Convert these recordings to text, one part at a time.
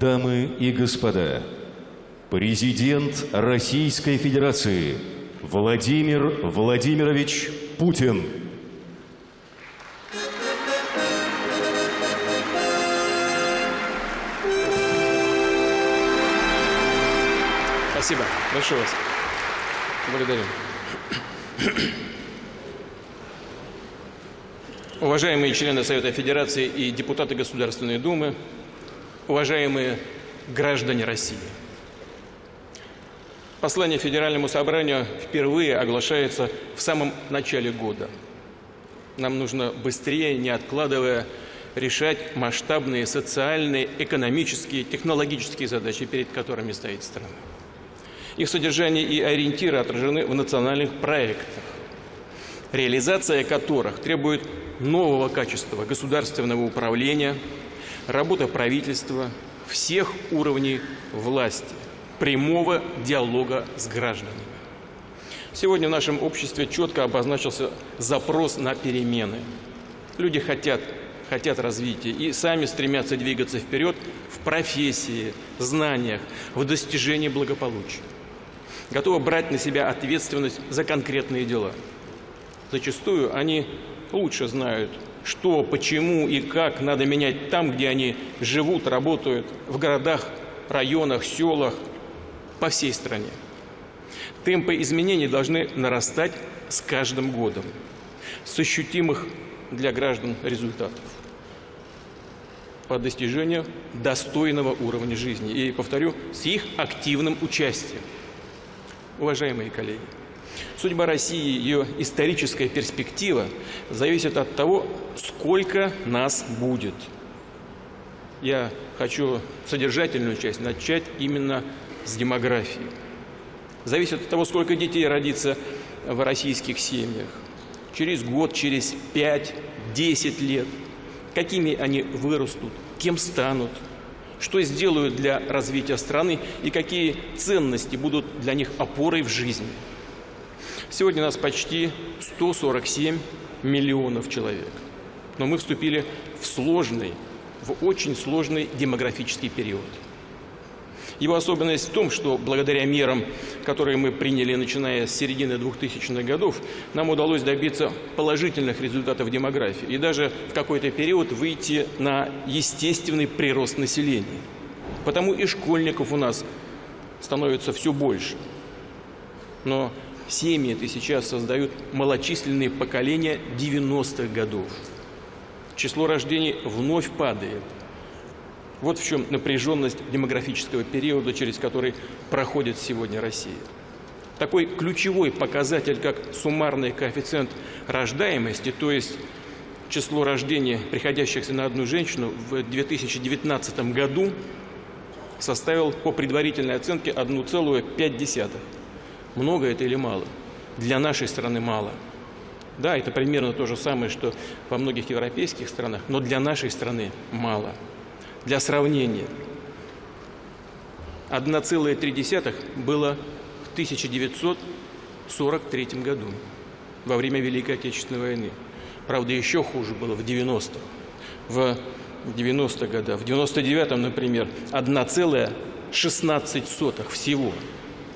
Дамы и господа, президент Российской Федерации Владимир Владимирович Путин. Спасибо. Большое вас. Благодарю. Уважаемые члены Совета Федерации и депутаты Государственной Думы, уважаемые граждане России. Послание Федеральному собранию впервые оглашается в самом начале года. Нам нужно быстрее, не откладывая, решать масштабные социальные, экономические, технологические задачи, перед которыми стоит страна. Их содержание и ориентиры отражены в национальных проектах, реализация которых требует нового качества государственного управления, работы правительства, всех уровней власти, прямого диалога с гражданами. Сегодня в нашем обществе четко обозначился запрос на перемены. Люди хотят, хотят развития и сами стремятся двигаться вперед в профессии, знаниях, в достижении благополучия. Готовы брать на себя ответственность за конкретные дела. Зачастую они лучше знают, что, почему и как надо менять там, где они живут, работают, в городах, районах, селах, по всей стране. Темпы изменений должны нарастать с каждым годом, с ощутимых для граждан результатов по достижению достойного уровня жизни. И, повторю, с их активным участием. Уважаемые коллеги, Судьба России, ее историческая перспектива зависит от того, сколько нас будет. Я хочу содержательную часть начать именно с демографии. Зависит от того, сколько детей родится в российских семьях. Через год, через 5-10 лет. Какими они вырастут, кем станут, что сделают для развития страны и какие ценности будут для них опорой в жизни. Сегодня нас почти 147 миллионов человек. Но мы вступили в сложный, в очень сложный демографический период. Его особенность в том, что благодаря мерам, которые мы приняли, начиная с середины 2000-х годов, нам удалось добиться положительных результатов демографии и даже в какой-то период выйти на естественный прирост населения. Потому и школьников у нас становится все больше. Но Семьи это сейчас создают малочисленные поколения 90-х годов. Число рождений вновь падает. Вот в чем напряженность демографического периода, через который проходит сегодня Россия. Такой ключевой показатель, как суммарный коэффициент рождаемости, то есть число рождений, приходящихся на одну женщину в 2019 году, составил по предварительной оценке 1,5. Много это или мало? Для нашей страны мало. Да, это примерно то же самое, что во многих европейских странах, но для нашей страны мало. Для сравнения, 1,3 было в 1943 году, во время Великой Отечественной войны. Правда, еще хуже было в 90-х. В 90-х годах, в 99-м, например, 1,16 всего –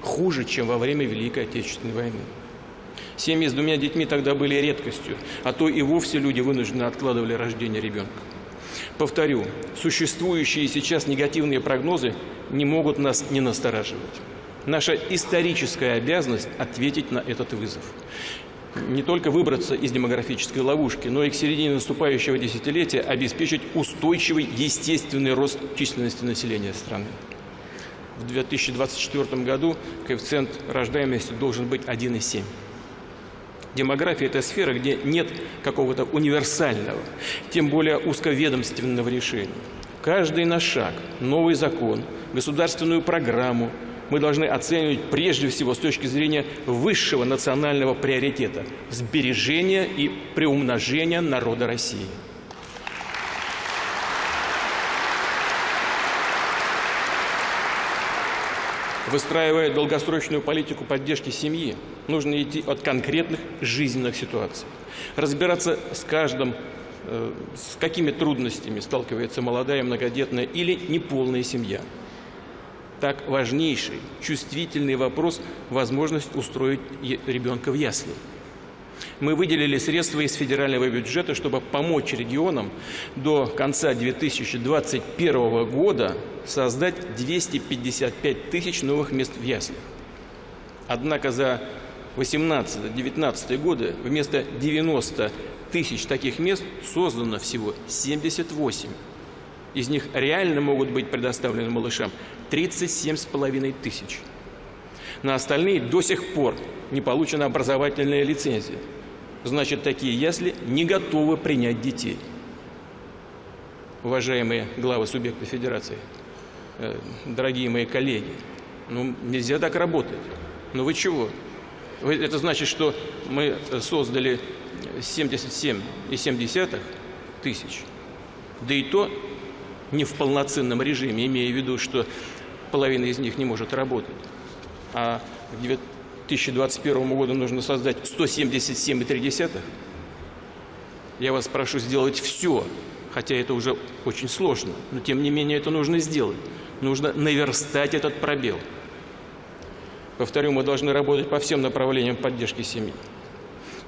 хуже, чем во время Великой Отечественной войны. Семьи с двумя детьми тогда были редкостью, а то и вовсе люди вынужденно откладывали рождение ребенка. Повторю, существующие сейчас негативные прогнозы не могут нас не настораживать. Наша историческая обязанность ответить на этот вызов. Не только выбраться из демографической ловушки, но и к середине наступающего десятилетия обеспечить устойчивый естественный рост численности населения страны в 2024 году коэффициент рождаемости должен быть 1,7. Демография – это сфера, где нет какого-то универсального, тем более узковедомственного решения. Каждый наш шаг, новый закон, государственную программу мы должны оценивать прежде всего с точки зрения высшего национального приоритета – сбережения и приумножения народа России. Выстраивая долгосрочную политику поддержки семьи, нужно идти от конкретных жизненных ситуаций. Разбираться с каждым э, с какими трудностями сталкивается молодая многодетная или неполная семья. Так важнейший, чувствительный вопрос – возможность устроить ребенка в ясли. Мы выделили средства из федерального бюджета, чтобы помочь регионам до конца 2021 года создать 255 тысяч новых мест в яслях. Однако за 18-19 годы вместо 90 тысяч таких мест создано всего 78. Из них реально могут быть предоставлены малышам 37,5 тысяч. На остальные до сих пор не получена образовательная лицензия. Значит, такие ясли не готовы принять детей. Уважаемые главы субъекта федерации, э, дорогие мои коллеги, ну нельзя так работать. Ну вы чего? Это значит, что мы создали 77,7 тысяч, да и то не в полноценном режиме, имея в виду, что половина из них не может работать. А 2021 году нужно создать 177,3. Я вас прошу сделать все, хотя это уже очень сложно, но тем не менее это нужно сделать. Нужно наверстать этот пробел. Повторю, мы должны работать по всем направлениям поддержки семьи.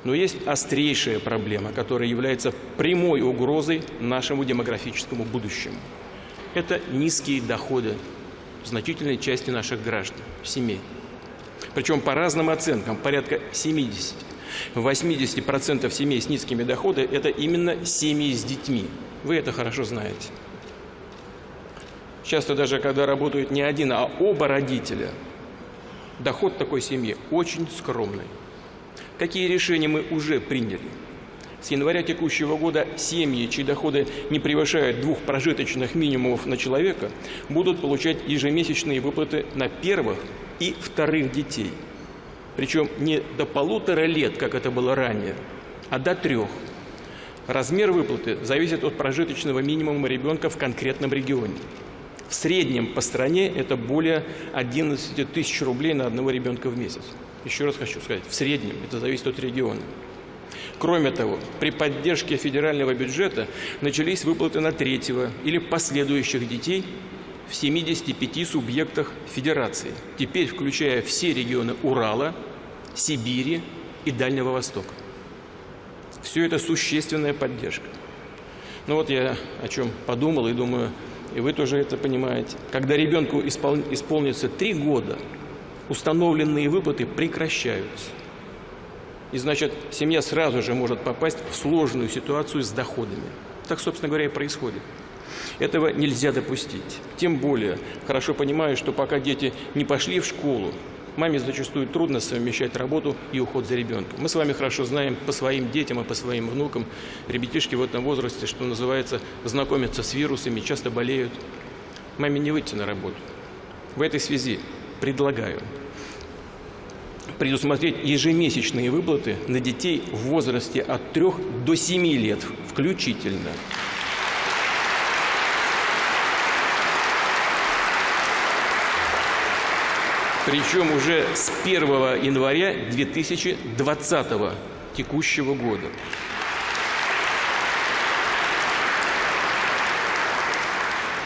Но есть острейшая проблема, которая является прямой угрозой нашему демографическому будущему. Это низкие доходы значительной части наших граждан, семей. Причем по разным оценкам, порядка 70. 80% семей с низкими доходами – это именно семьи с детьми. Вы это хорошо знаете. Часто даже, когда работают не один, а оба родителя – доход такой семьи очень скромный. Какие решения мы уже приняли? С января текущего года семьи, чьи доходы не превышают двух прожиточных минимумов на человека, будут получать ежемесячные выплаты на первых и вторых детей. Причем не до полутора лет, как это было ранее, а до трех. Размер выплаты зависит от прожиточного минимума ребенка в конкретном регионе. В среднем по стране это более 11 тысяч рублей на одного ребенка в месяц. Еще раз хочу сказать, в среднем это зависит от региона. Кроме того, при поддержке федерального бюджета начались выплаты на третьего или последующих детей в 75 субъектах федерации, теперь включая все регионы Урала, Сибири и Дальнего Востока. Все это существенная поддержка. Ну вот я о чем подумал и думаю, и вы тоже это понимаете. Когда ребенку испол... исполнится три года, установленные выплаты прекращаются. И значит, семья сразу же может попасть в сложную ситуацию с доходами. Так, собственно говоря, и происходит. Этого нельзя допустить. Тем более, хорошо понимаю, что пока дети не пошли в школу, Маме зачастую трудно совмещать работу и уход за ребенком. Мы с вами хорошо знаем по своим детям и по своим внукам, ребятишки в этом возрасте, что называется, знакомятся с вирусами, часто болеют. Маме не выйти на работу. В этой связи предлагаю предусмотреть ежемесячные выплаты на детей в возрасте от 3 до 7 лет включительно. Причем уже с 1 января 2020 текущего года.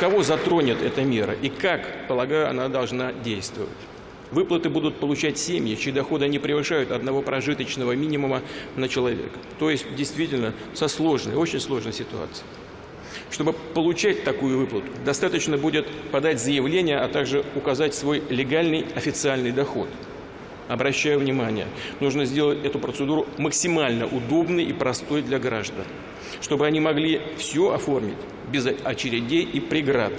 Кого затронет эта мера и как, полагаю, она должна действовать? Выплаты будут получать семьи, чьи доходы не превышают одного прожиточного минимума на человека. То есть, действительно, со сложной, очень сложной ситуацией. Чтобы получать такую выплату, достаточно будет подать заявление, а также указать свой легальный официальный доход. Обращаю внимание, нужно сделать эту процедуру максимально удобной и простой для граждан, чтобы они могли все оформить без очередей и преград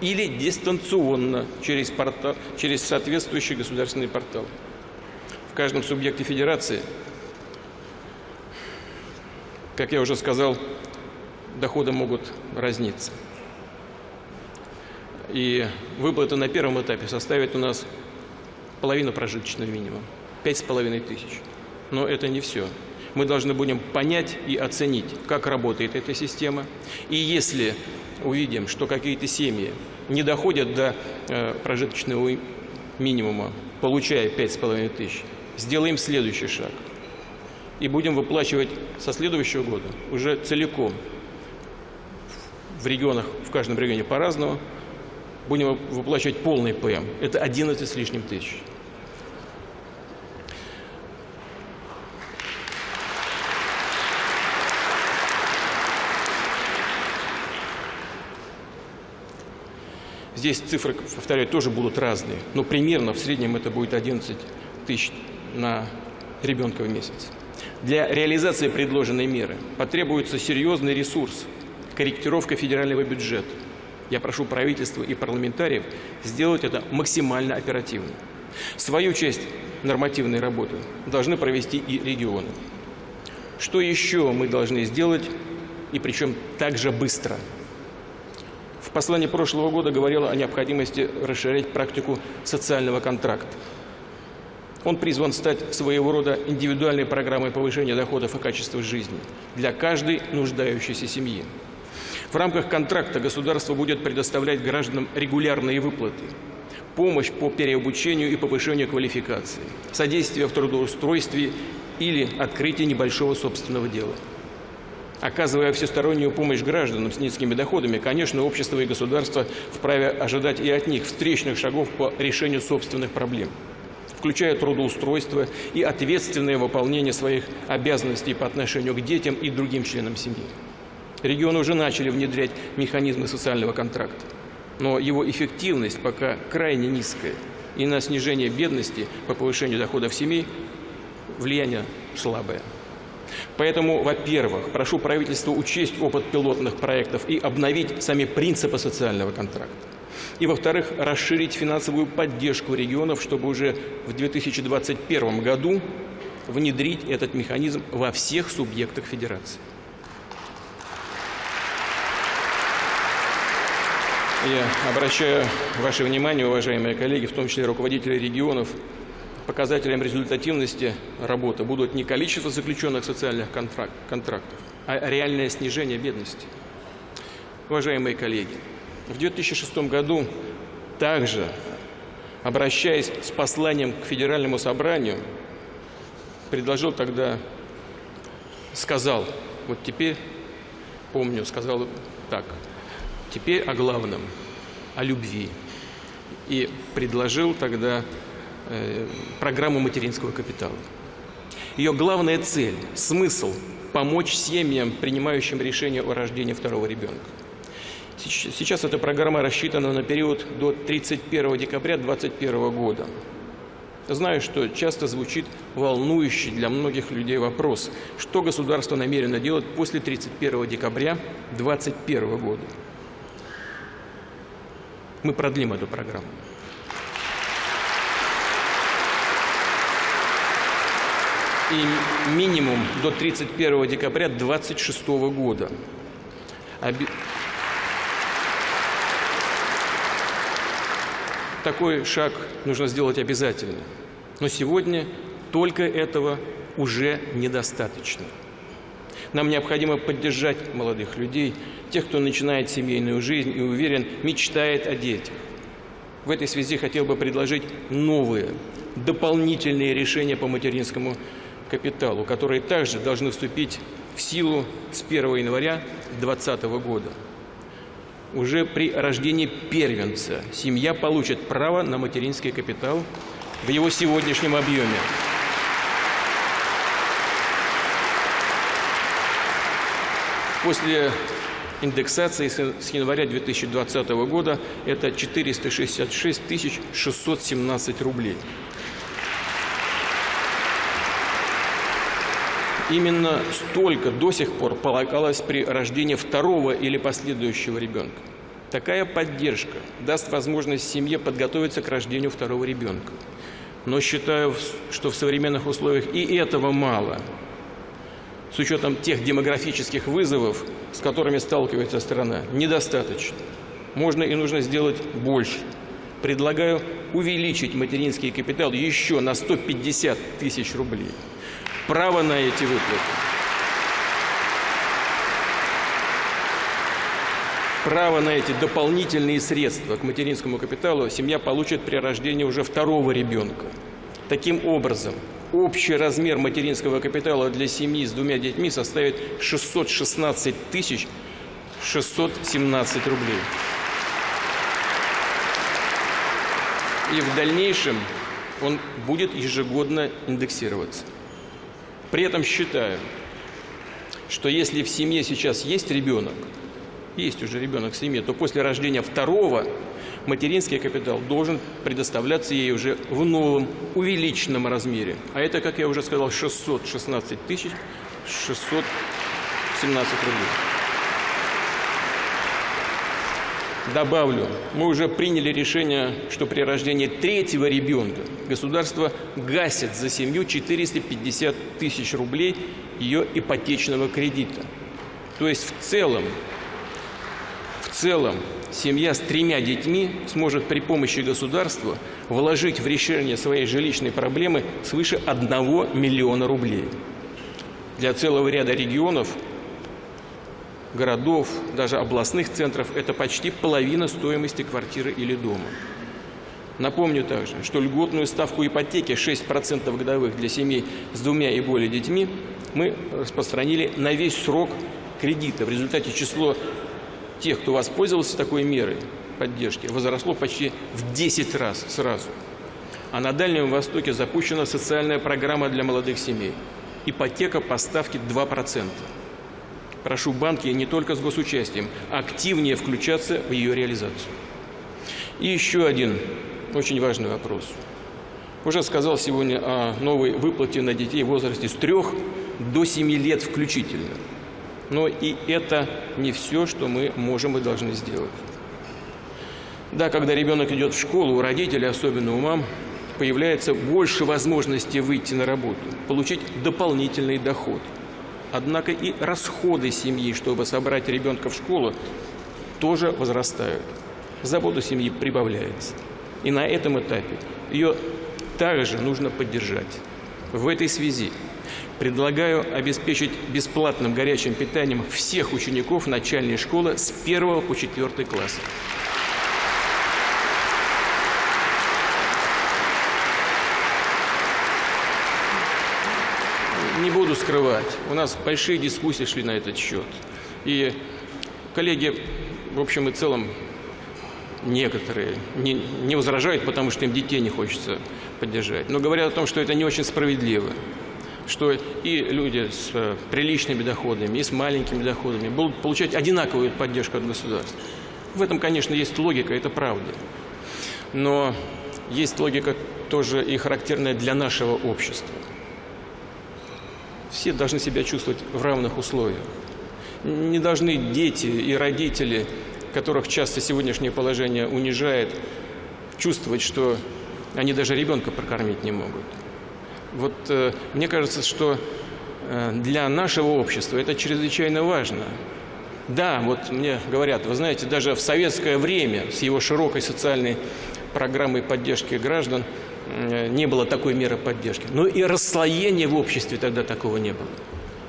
или дистанционно через, портал, через соответствующий государственный портал. В каждом субъекте федерации, как я уже сказал, доходы могут разниться. И выплата на первом этапе составит у нас половину прожиточного минимума, пять с половиной тысяч. Но это не все. Мы должны будем понять и оценить, как работает эта система. И если увидим, что какие-то семьи не доходят до э, прожиточного минимума, получая пять с половиной тысяч, сделаем следующий шаг. и будем выплачивать со следующего года уже целиком. В регионах, в каждом регионе по-разному. Будем выплачивать полный ПМ. Это 11 с лишним тысяч. Здесь цифры, повторяю, тоже будут разные, но примерно в среднем это будет 11 тысяч на ребенка в месяц. Для реализации предложенной меры потребуется серьезный ресурс, корректировка федерального бюджета. Я прошу правительства и парламентариев сделать это максимально оперативно. Свою часть нормативной работы должны провести и регионы. Что еще мы должны сделать, и причем также быстро – послании прошлого года говорила о необходимости расширять практику социального контракта. Он призван стать своего рода индивидуальной программой повышения доходов и качества жизни для каждой нуждающейся семьи. В рамках контракта государство будет предоставлять гражданам регулярные выплаты, помощь по переобучению и повышению квалификации, содействие в трудоустройстве или открытие небольшого собственного дела. Оказывая всестороннюю помощь гражданам с низкими доходами, конечно, общество и государство вправе ожидать и от них встречных шагов по решению собственных проблем включая трудоустройство и ответственное выполнение своих обязанностей по отношению к детям и другим членам семьи. Регионы уже начали внедрять механизмы социального контракта, но его эффективность пока крайне низкая, и на снижение бедности по повышению доходов семей влияние слабое. Поэтому, во-первых, прошу правительство учесть опыт пилотных проектов и обновить сами принципы социального контракта. И, во-вторых, расширить финансовую поддержку регионов, чтобы уже в 2021 году внедрить этот механизм во всех субъектах федерации. Я обращаю ваше внимание, уважаемые коллеги, в том числе руководители регионов, показателем результативности работы будут не количество заключенных социальных контрактов, а реальное снижение бедности. Уважаемые коллеги, в 2006 году также, обращаясь с посланием к Федеральному собранию, предложил тогда, сказал, вот теперь, помню, сказал так, теперь о главном, о любви. И предложил тогда Э, программу материнского капитала. Ее главная цель, смысл – помочь семьям, принимающим решение о рождении второго ребенка. Сейчас эта программа рассчитана на период до 31 декабря 2021 года. Знаю, что часто звучит волнующий для многих людей вопрос, что государство намерено делать после 31 декабря 2021 года. Мы продлим эту программу. и минимум до 31 декабря 2026 года. Такой шаг нужно сделать обязательно. Но сегодня только этого уже недостаточно. Нам необходимо поддержать молодых людей, тех, кто начинает семейную жизнь и уверен, мечтает о детях. В этой связи хотел бы предложить новые, дополнительные решения по материнскому капиталу, которые также должны вступить в силу с 1 января 2020 года. Уже при рождении первенца семья получит право на материнский капитал в его сегодняшнем объеме. После индексации с января 2020 года это 466 617 рублей. Именно столько до сих пор полагалось при рождении второго или последующего ребенка. Такая поддержка даст возможность семье подготовиться к рождению второго ребенка. Но считаю, что в современных условиях и этого мало. С учетом тех демографических вызовов, с которыми сталкивается страна, недостаточно. Можно и нужно сделать больше. Предлагаю увеличить материнский капитал еще на 150 тысяч рублей право на эти выплаты. Право на эти дополнительные средства к материнскому капиталу семья получит при рождении уже второго ребенка. Таким образом, общий размер материнского капитала для семьи с двумя детьми составит 616 тысяч 617 рублей. И в дальнейшем он будет ежегодно индексироваться. При этом считаю, что если в семье сейчас есть ребенок, есть уже ребенок в семье, то после рождения второго материнский капитал должен предоставляться ей уже в новом увеличенном размере. А это, как я уже сказал, 616 тысяч 617 рублей. Добавлю, мы уже приняли решение, что при рождении третьего ребенка государство гасит за семью 450 тысяч рублей ее ипотечного кредита. То есть в целом, целом семья с тремя детьми сможет при помощи государства вложить в решение своей жилищной проблемы свыше 1 миллиона рублей. Для целого ряда регионов городов, даже областных центров, это почти половина стоимости квартиры или дома. Напомню также, что льготную ставку ипотеки 6% годовых для семей с двумя и более детьми мы распространили на весь срок кредита. В результате число тех, кто воспользовался такой мерой поддержки, возросло почти в 10 раз сразу. А на Дальнем Востоке запущена социальная программа для молодых семей. Ипотека по ставке 2%. Прошу банки не только с госучастием, активнее включаться в ее реализацию. И еще один очень важный вопрос. Уже сказал сегодня о новой выплате на детей в возрасте с 3 до 7 лет включительно. Но и это не все, что мы можем и должны сделать. Да, когда ребенок идет в школу, у родителей, особенно у мам, появляется больше возможностей выйти на работу, получить дополнительный доход – Однако и расходы семьи, чтобы собрать ребенка в школу, тоже возрастают. Забота семьи прибавляется. И на этом этапе ее также нужно поддержать. В этой связи предлагаю обеспечить бесплатным горячим питанием всех учеников начальной школы с 1 по 4 класс. не буду скрывать, у нас большие дискуссии шли на этот счет. И коллеги, в общем и целом, некоторые не, не возражают, потому что им детей не хочется поддержать. Но говорят о том, что это не очень справедливо. Что и люди с э, приличными доходами, и с маленькими доходами будут получать одинаковую поддержку от государства. В этом, конечно, есть логика, это правда. Но есть логика тоже и характерная для нашего общества все должны себя чувствовать в равных условиях. Не должны дети и родители, которых часто сегодняшнее положение унижает, чувствовать, что они даже ребенка прокормить не могут. Вот э, мне кажется, что э, для нашего общества это чрезвычайно важно. Да, вот мне говорят, вы знаете, даже в советское время с его широкой социальной программой поддержки граждан – Э, не было такой меры поддержки. Но и расслоения в обществе тогда такого не было.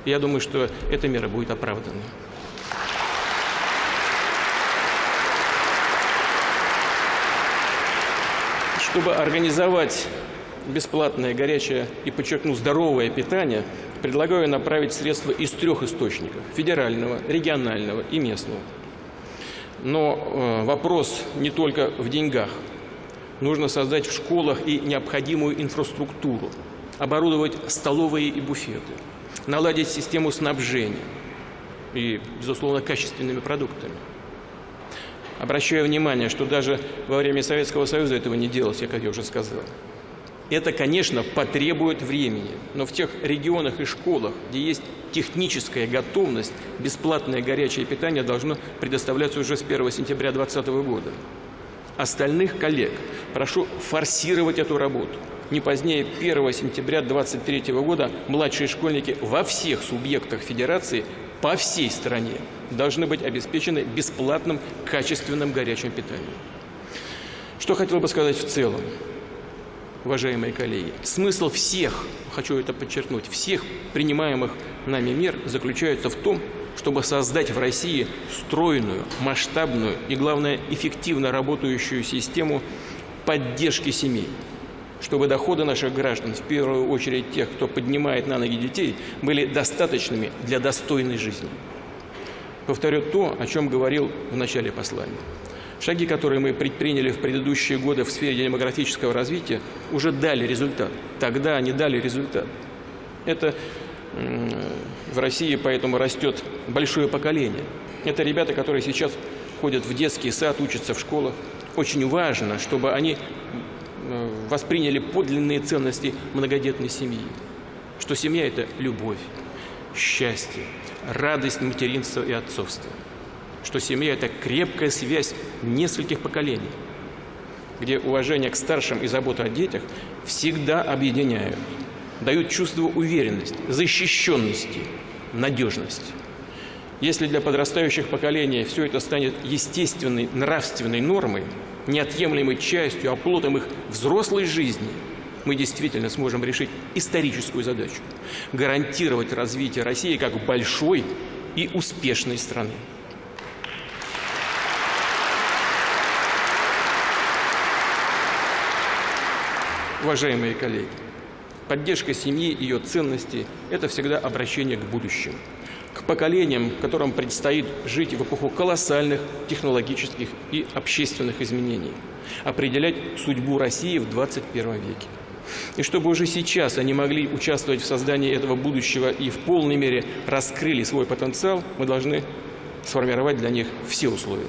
Я думаю, что эта мера будет оправдана. Чтобы организовать бесплатное, горячее и, подчеркну, здоровое питание, предлагаю направить средства из трех источников – федерального, регионального и местного. Но э, вопрос не только в деньгах – Нужно создать в школах и необходимую инфраструктуру, оборудовать столовые и буфеты, наладить систему снабжения и, безусловно, качественными продуктами. Обращаю внимание, что даже во время Советского Союза этого не делалось, как я уже сказал. Это, конечно, потребует времени, но в тех регионах и школах, где есть техническая готовность, бесплатное горячее питание должно предоставляться уже с 1 сентября 2020 года. Остальных коллег прошу форсировать эту работу. Не позднее 1 сентября 2023 года младшие школьники во всех субъектах Федерации по всей стране должны быть обеспечены бесплатным качественным горячим питанием. Что хотел бы сказать в целом, уважаемые коллеги? Смысл всех, хочу это подчеркнуть, всех принимаемых нами мер заключается в том, чтобы создать в России стройную, масштабную и, главное, эффективно работающую систему поддержки семей. чтобы доходы наших граждан, в первую очередь тех, кто поднимает на ноги детей, были достаточными для достойной жизни. Повторю то, о чем говорил в начале послания. Шаги, которые мы предприняли в предыдущие годы в сфере демографического развития, уже дали результат. Тогда они дали результат. Это в России поэтому растет большое поколение. Это ребята, которые сейчас ходят в детский сад, учатся в школах. Очень важно, чтобы они восприняли подлинные ценности многодетной семьи. Что семья – это любовь, счастье, радость материнства и отцовства. Что семья – это крепкая связь нескольких поколений, где уважение к старшим и забота о детях всегда объединяют, дают чувство уверенности, защищенности, надежности. Если для подрастающих поколений все это станет естественной нравственной нормой, неотъемлемой частью, оплотом их взрослой жизни, мы действительно сможем решить историческую задачу – гарантировать развитие России как большой и успешной страны. Уважаемые коллеги, поддержка семьи ее ценностей – это всегда обращение к будущему – к поколениям, которым предстоит жить в эпоху колоссальных технологических и общественных изменений, определять судьбу России в 21 веке. И чтобы уже сейчас они могли участвовать в создании этого будущего и в полной мере раскрыли свой потенциал, мы должны сформировать для них все условия.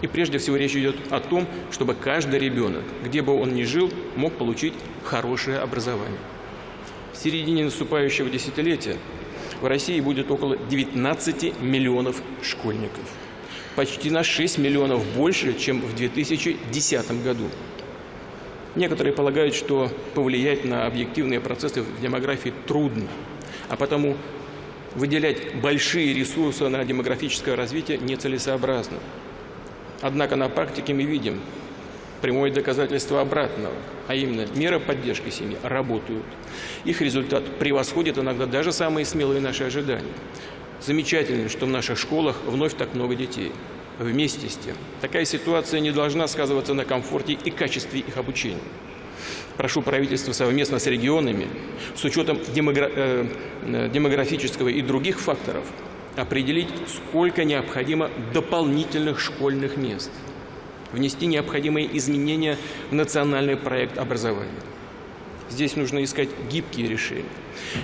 И прежде всего речь идет о том, чтобы каждый ребенок, где бы он ни жил, мог получить хорошее образование. В середине наступающего десятилетия в России будет около 19 миллионов школьников. Почти на 6 миллионов больше, чем в 2010 году. Некоторые полагают, что повлиять на объективные процессы в демографии трудно, а потому выделять большие ресурсы на демографическое развитие нецелесообразно. Однако на практике мы видим, прямое доказательство обратного, а именно меры поддержки семьи работают. Их результат превосходит иногда даже самые смелые наши ожидания. Замечательно, что в наших школах вновь так много детей. Вместе с тем, такая ситуация не должна сказываться на комфорте и качестве их обучения. Прошу правительство совместно с регионами, с учетом демогра э, э демографического и других факторов, определить, сколько необходимо дополнительных школьных мест – внести необходимые изменения в национальный проект образования. Здесь нужно искать гибкие решения.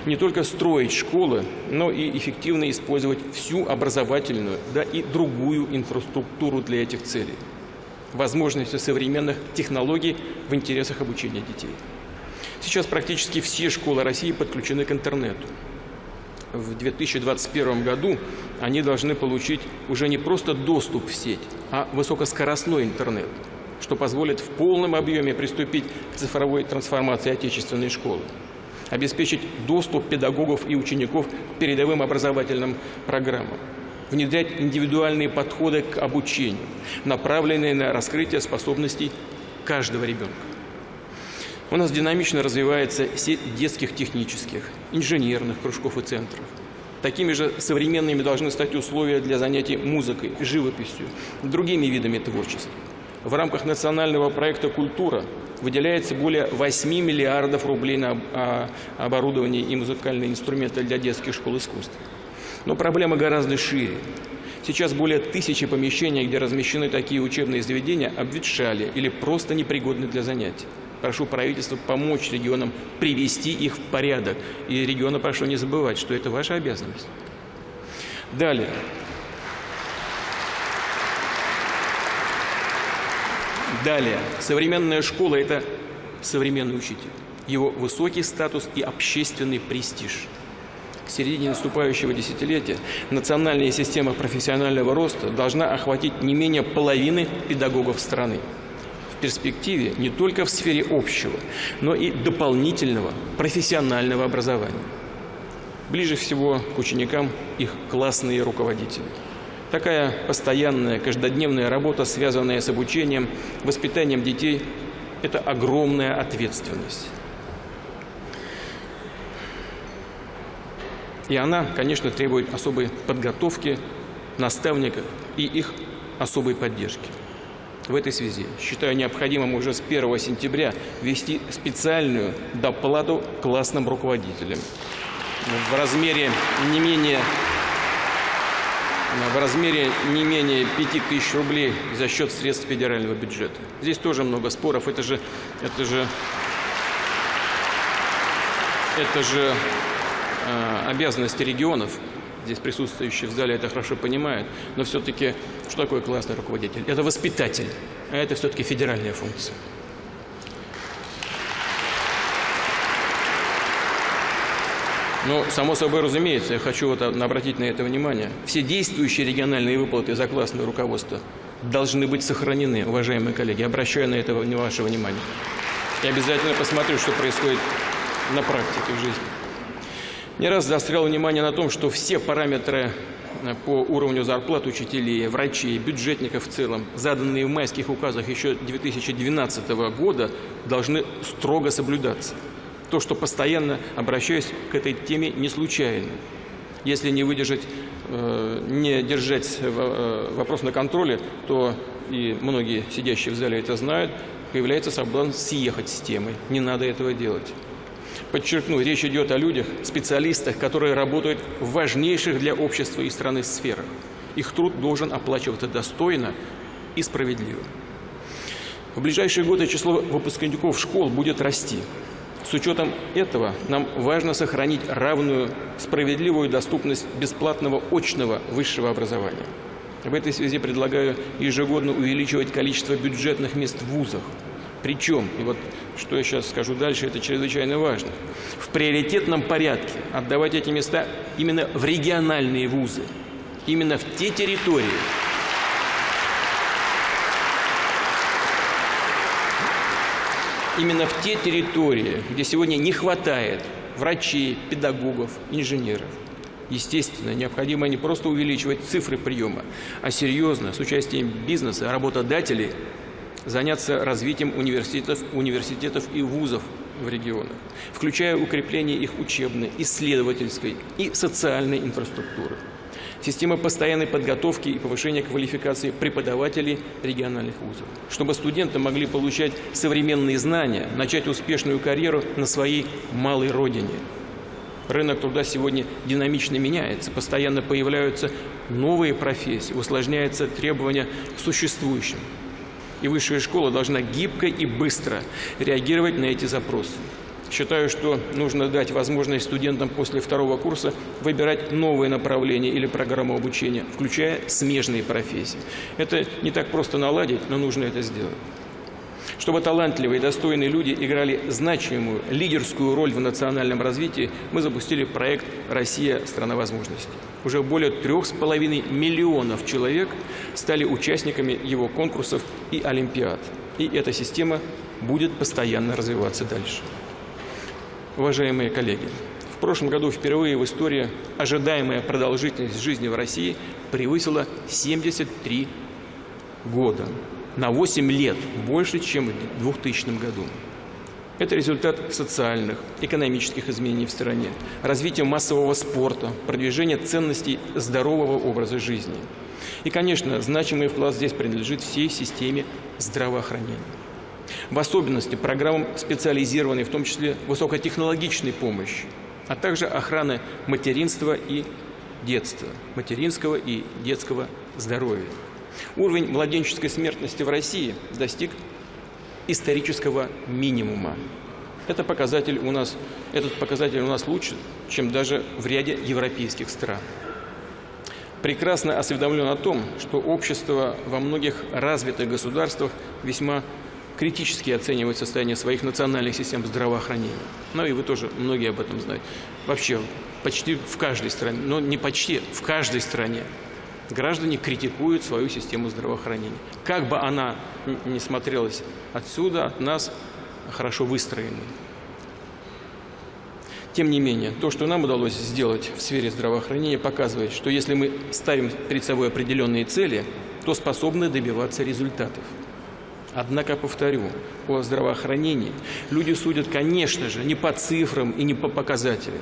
Не только строить школы, но и эффективно использовать всю образовательную, да и другую инфраструктуру для этих целей. Возможности современных технологий в интересах обучения детей. Сейчас практически все школы России подключены к интернету в 2021 году они должны получить уже не просто доступ в сеть, а высокоскоростной интернет, что позволит в полном объеме приступить к цифровой трансформации отечественной школы обеспечить доступ педагогов и учеников к передовым образовательным программам, внедрять индивидуальные подходы к обучению, направленные на раскрытие способностей каждого ребенка. У нас динамично развивается сеть детских технических, инженерных кружков и центров. Такими же современными должны стать условия для занятий музыкой, живописью, другими видами творчества. В рамках национального проекта «Культура» выделяется более 8 миллиардов рублей на а, оборудование и музыкальные инструменты для детских школ искусств. Но проблема гораздо шире. Сейчас более тысячи помещений, где размещены такие учебные заведения, обветшали или просто непригодны для занятий. Прошу правительства помочь регионам привести их в порядок. И регионы прошу не забывать, что это ваша обязанность. Далее. Далее. Современная школа – это современный учитель. Его высокий статус и общественный престиж. К середине наступающего десятилетия национальная система профессионального роста должна охватить не менее половины педагогов страны перспективе не только в сфере общего, но и дополнительного профессионального образования. Ближе всего к ученикам их классные руководители. Такая постоянная, каждодневная работа, связанная с обучением, воспитанием детей – это огромная ответственность. И она, конечно, требует особой подготовки наставников и их особой поддержки. В этой связи считаю необходимым уже с 1 сентября ввести специальную доплату классным руководителям в размере не менее в размере не менее 5000 рублей за счет средств федерального бюджета. Здесь тоже много споров. Это же, это же, это же э, обязанности регионов. Здесь присутствующие в зале это хорошо понимают. Но все-таки, что такое классный руководитель? Это воспитатель, а это все-таки федеральная функция. Но, само собой разумеется, я хочу вот обратить на это внимание. Все действующие региональные выплаты за классное руководство должны быть сохранены, уважаемые коллеги. Обращаю на это ваше внимание. Я обязательно посмотрю, что происходит на практике в жизни. Не раз заострял внимание на том, что все параметры э, по уровню зарплат учителей, врачей, бюджетников в целом, заданные в майских указах еще 2012 года, должны строго соблюдаться то, что постоянно обращаюсь к этой теме не случайно. Если не выдержать, э, не держать э, вопрос на контроле, то и многие сидящие в зале это знают, появляется соблазн съехать с темы. Не надо этого делать. Подчеркну, речь идет о людях, специалистах, которые работают в важнейших для общества и страны сферах. Их труд должен оплачиваться достойно и справедливо. В ближайшие годы число выпускников школ будет расти. С учетом этого нам важно сохранить равную, справедливую доступность бесплатного очного высшего образования. В этой связи предлагаю ежегодно увеличивать количество бюджетных мест в вузах. Причем, и вот что я сейчас скажу дальше, это чрезвычайно важно, в приоритетном порядке отдавать эти места именно в региональные вузы, именно в те территории, именно в те территории, где сегодня не хватает врачей, педагогов, инженеров. Естественно, необходимо не просто увеличивать цифры приема, а серьезно, с участием бизнеса, работодателей, заняться развитием университетов, университетов и вузов в регионах, включая укрепление их учебной, исследовательской и социальной инфраструктуры система постоянной подготовки и повышения квалификации преподавателей региональных вузов, чтобы студенты могли получать современные знания, начать успешную карьеру на своей малой родине. Рынок труда сегодня динамично меняется, постоянно появляются новые профессии, усложняются требования к существующим. И высшая школа должна гибко и быстро реагировать на эти запросы. Считаю, что нужно дать возможность студентам после второго курса выбирать новые направления или программу обучения, включая смежные профессии. Это не так просто наладить, но нужно это сделать. Чтобы талантливые и достойные люди играли значимую лидерскую роль в национальном развитии, мы запустили проект «Россия – страна возможностей». Уже более трех с половиной миллионов человек стали участниками его конкурсов и олимпиад. И эта система будет постоянно развиваться дальше. Уважаемые коллеги, в прошлом году впервые в истории ожидаемая продолжительность жизни в России превысила 73 года. На 8 лет больше, чем в 2000 году. Это результат социальных, экономических изменений в стране, развития массового спорта, продвижения ценностей здорового образа жизни. И, конечно, значимый вклад здесь принадлежит всей системе здравоохранения. В особенности программам специализированной, в том числе высокотехнологичной помощи, а также охраны материнства и детства, материнского и детского здоровья. Уровень младенческой смертности в России достиг исторического минимума. Это показатель у нас, этот показатель у нас лучше, чем даже в ряде европейских стран. Прекрасно осведомлен о том, что общество во многих развитых государствах весьма критически оценивать состояние своих национальных систем здравоохранения. Ну и вы тоже многие об этом знаете. Вообще почти в каждой стране, но не почти, в каждой стране граждане критикуют свою систему здравоохранения. Как бы она ни смотрелась отсюда, от нас, хорошо выстроенной. Тем не менее, то, что нам удалось сделать в сфере здравоохранения, показывает, что если мы ставим перед собой определенные цели, то способны добиваться результатов. Однако, повторю, о здравоохранении люди судят, конечно же, не по цифрам и не по показателям.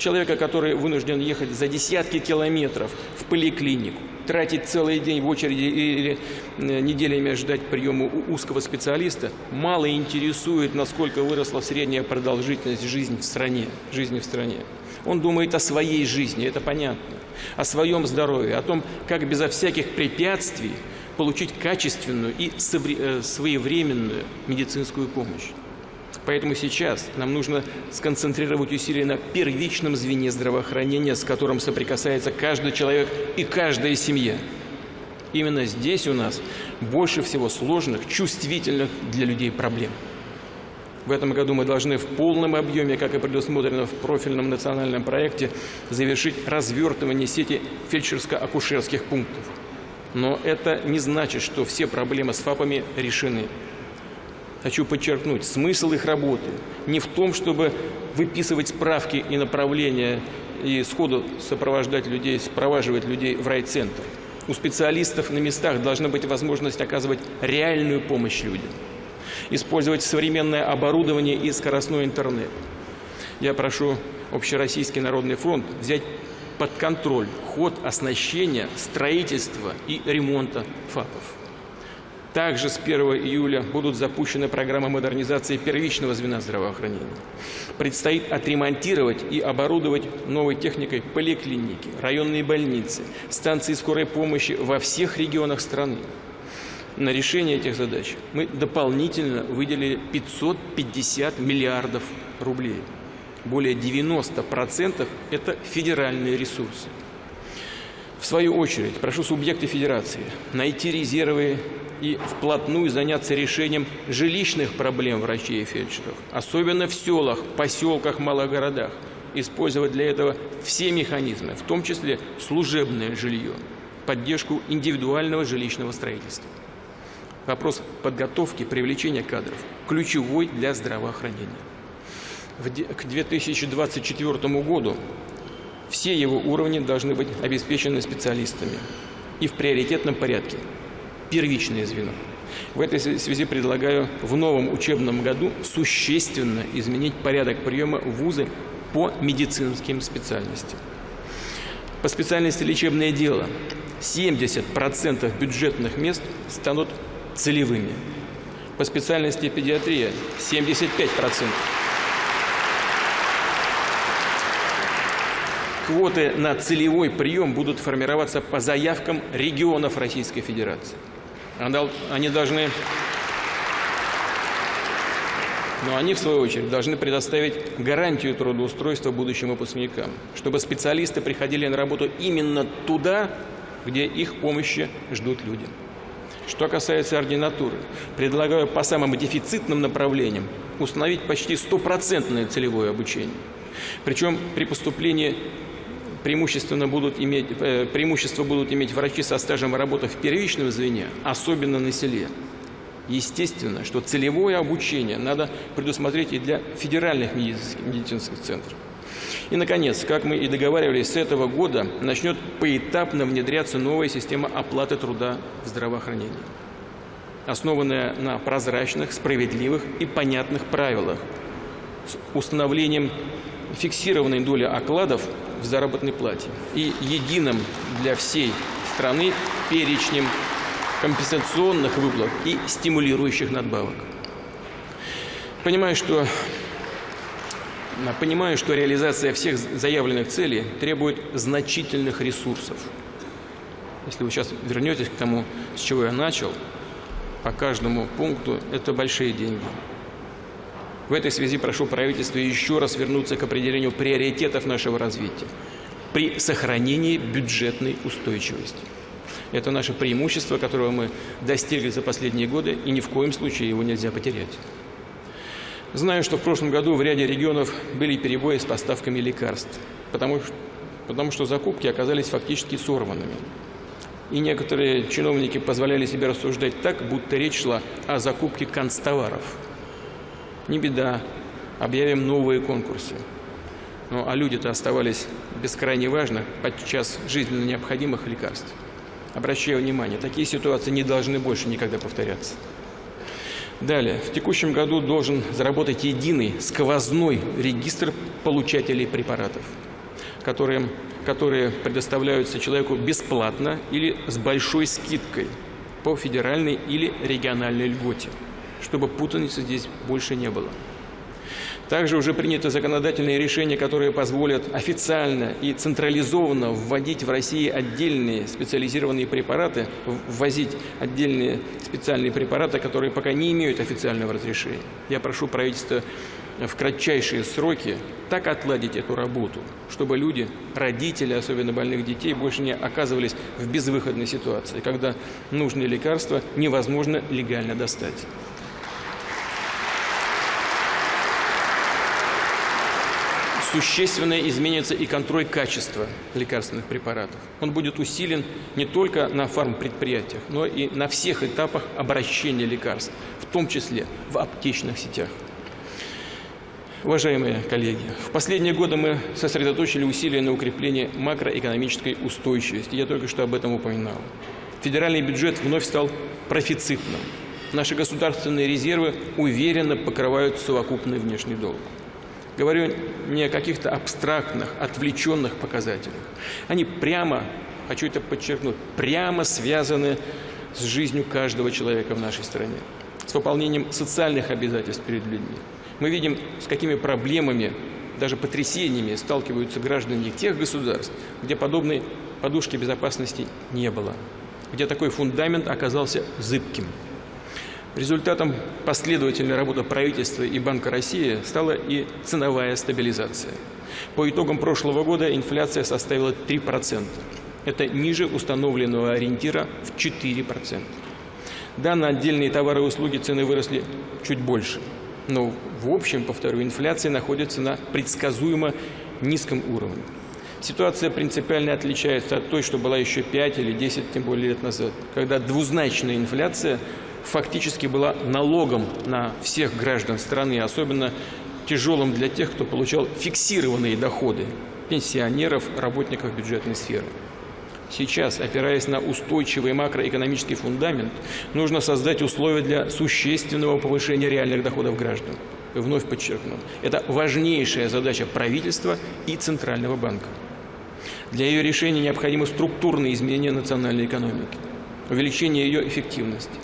Человека, который вынужден ехать за десятки километров в поликлинику, тратить целый день в очереди или э, неделями ждать приема у узкого специалиста, мало интересует, насколько выросла средняя продолжительность жизни в стране. Жизни в стране. Он думает о своей жизни, это понятно, о своем здоровье, о том, как безо всяких препятствий получить качественную и э, своевременную медицинскую помощь. Поэтому сейчас нам нужно сконцентрировать усилия на первичном звене здравоохранения, с которым соприкасается каждый человек и каждая семья. Именно здесь у нас больше всего сложных, чувствительных для людей проблем. В этом году мы должны в полном объеме, как и предусмотрено в профильном национальном проекте, завершить развертывание сети фельдшерско-акушерских пунктов. Но это не значит, что все проблемы с ФАПами решены. Хочу подчеркнуть, смысл их работы не в том, чтобы выписывать справки и направления и сходу сопровождать людей, сопровоживать людей в райцентр. У специалистов на местах должна быть возможность оказывать реальную помощь людям, использовать современное оборудование и скоростной интернет. Я прошу Общероссийский народный фронт взять под контроль ход оснащения, строительства и ремонта ФАПов. Также с 1 июля будут запущены программы модернизации первичного звена здравоохранения. Предстоит отремонтировать и оборудовать новой техникой поликлиники, районные больницы, станции скорой помощи во всех регионах страны. На решение этих задач мы дополнительно выделили 550 миллиардов рублей. Более 90% – это федеральные ресурсы. В свою очередь, прошу субъекты федерации найти резервы и вплотную заняться решением жилищных проблем врачей и фельдшеров, особенно в селах, поселках, малых городах. Использовать для этого все механизмы, в том числе служебное жилье, поддержку индивидуального жилищного строительства. Вопрос подготовки, привлечения кадров ключевой для здравоохранения. К 2024 году все его уровни должны быть обеспечены специалистами и в приоритетном порядке. Первичное звено. В этой связи предлагаю в новом учебном году существенно изменить порядок приема вузы по медицинским специальностям. По специальности лечебное дело 70% бюджетных мест станут целевыми. По специальности педиатрия 75%. Квоты на целевой прием будут формироваться по заявкам регионов Российской Федерации. Они должны, но они, в свою очередь, должны предоставить гарантию трудоустройства будущим выпускникам, чтобы специалисты приходили на работу именно туда, где их помощи ждут люди. Что касается ординатуры, предлагаю по самым дефицитным направлениям установить почти стопроцентное целевое обучение. Причем при поступлении преимущественно будут иметь, э, преимущество будут иметь врачи со стажем работы в первичном звене, особенно на селе. Естественно, что целевое обучение надо предусмотреть и для федеральных медицинских центров. И, наконец, как мы и договаривались, с этого года начнет поэтапно внедряться новая система оплаты труда в здравоохранении, основанная на прозрачных, справедливых и понятных правилах, с установлением фиксированной доли окладов в заработной плате и единым для всей страны перечнем компенсационных выплат и стимулирующих надбавок. Понимаю, что, понимаю, что реализация всех заявленных целей требует значительных ресурсов. Если вы сейчас вернетесь к тому, с чего я начал, по каждому пункту это большие деньги. В этой связи прошу правительство еще раз вернуться к определению приоритетов нашего развития при сохранении бюджетной устойчивости. Это наше преимущество, которого мы достигли за последние годы, и ни в коем случае его нельзя потерять. Знаю, что в прошлом году в ряде регионов были перебои с поставками лекарств, потому, потому что закупки оказались фактически сорванными. И некоторые чиновники позволяли себе рассуждать так, будто речь шла о закупке констоваров – не беда, объявим новые конкурсы. Ну, а люди-то оставались без крайне важных, подчас жизненно необходимых лекарств. Обращаю внимание, такие ситуации не должны больше никогда повторяться. Далее. В текущем году должен заработать единый сквозной регистр получателей препаратов. которые, которые предоставляются человеку бесплатно или с большой скидкой по федеральной или региональной льготе, чтобы путаницы здесь больше не было. Также уже принято законодательные решения, которые позволят официально и централизованно вводить в России отдельные специализированные препараты, ввозить отдельные специальные препараты, которые пока не имеют официального разрешения. Я прошу правительство в кратчайшие сроки так отладить эту работу, чтобы люди, родители, особенно больных детей, больше не оказывались в безвыходной ситуации, когда нужные лекарства невозможно легально достать. Существенно изменится и контроль качества лекарственных препаратов. Он будет усилен не только на фармпредприятиях, но и на всех этапах обращения лекарств, в том числе в аптечных сетях. Уважаемые коллеги, в последние годы мы сосредоточили усилия на укреплении макроэкономической устойчивости. Я только что об этом упоминал. Федеральный бюджет вновь стал профицитным. Наши государственные резервы уверенно покрывают совокупный внешний долг. Говорю не о каких-то абстрактных, отвлеченных показателях. Они прямо, хочу это подчеркнуть, прямо связаны с жизнью каждого человека в нашей стране, с выполнением социальных обязательств перед людьми. Мы видим, с какими проблемами, даже потрясениями сталкиваются граждане тех государств, где подобной подушки безопасности не было, где такой фундамент оказался зыбким. Результатом последовательной работы правительства и Банка России стала и ценовая стабилизация. По итогам прошлого года инфляция составила 3%. Это ниже установленного ориентира в 4%. Да, на отдельные товары и услуги цены выросли чуть больше. Но в общем, повторю, инфляция находится на предсказуемо низком уровне. Ситуация принципиально отличается от той, что была еще 5 или 10, тем более лет назад, когда двузначная инфляция фактически была налогом на всех граждан страны, особенно тяжелым для тех, кто получал фиксированные доходы – пенсионеров, работников бюджетной сферы. Сейчас, опираясь на устойчивый макроэкономический фундамент, нужно создать условия для существенного повышения реальных доходов граждан. И вновь подчеркну, это важнейшая задача правительства и Центрального банка. Для ее решения необходимы структурные изменения национальной экономики увеличение ее эффективности.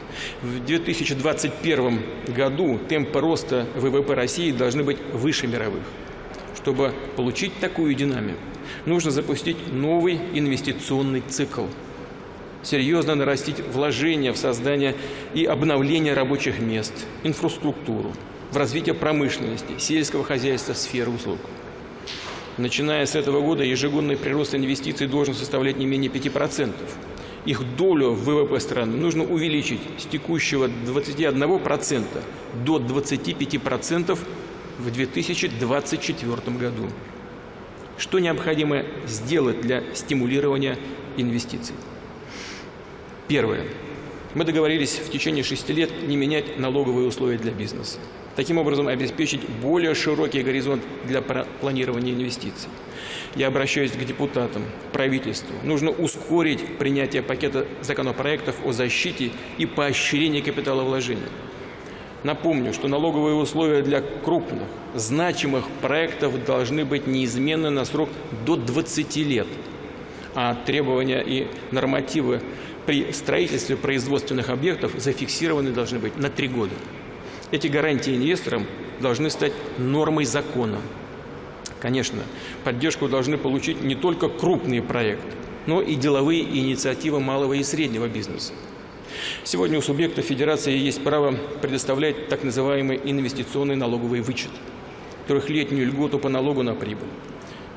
В 2021 году темпы роста ВВП России должны быть выше мировых. Чтобы получить такую динамику, нужно запустить новый инвестиционный цикл, серьезно нарастить вложения в создание и обновление рабочих мест, инфраструктуру, в развитие промышленности, сельского хозяйства, сферы услуг. Начиная с этого года ежегодный прирост инвестиций должен составлять не менее 5% их долю в ВВП страны нужно увеличить с текущего 21% до 25% в 2024 году. Что необходимо сделать для стимулирования инвестиций? Первое. Мы договорились в течение шести лет не менять налоговые условия для бизнеса. Таким образом, обеспечить более широкий горизонт для планирования инвестиций. Я обращаюсь к депутатам, правительству. Нужно ускорить принятие пакета законопроектов о защите и поощрении капиталовложения. Напомню, что налоговые условия для крупных, значимых проектов должны быть неизменны на срок до 20 лет, а требования и нормативы при строительстве производственных объектов зафиксированы должны быть на три года. Эти гарантии инвесторам должны стать нормой закона. Конечно, поддержку должны получить не только крупные проекты, но и деловые инициативы малого и среднего бизнеса. Сегодня у субъекта федерации есть право предоставлять так называемый инвестиционный налоговый вычет, трехлетнюю льготу по налогу на прибыль.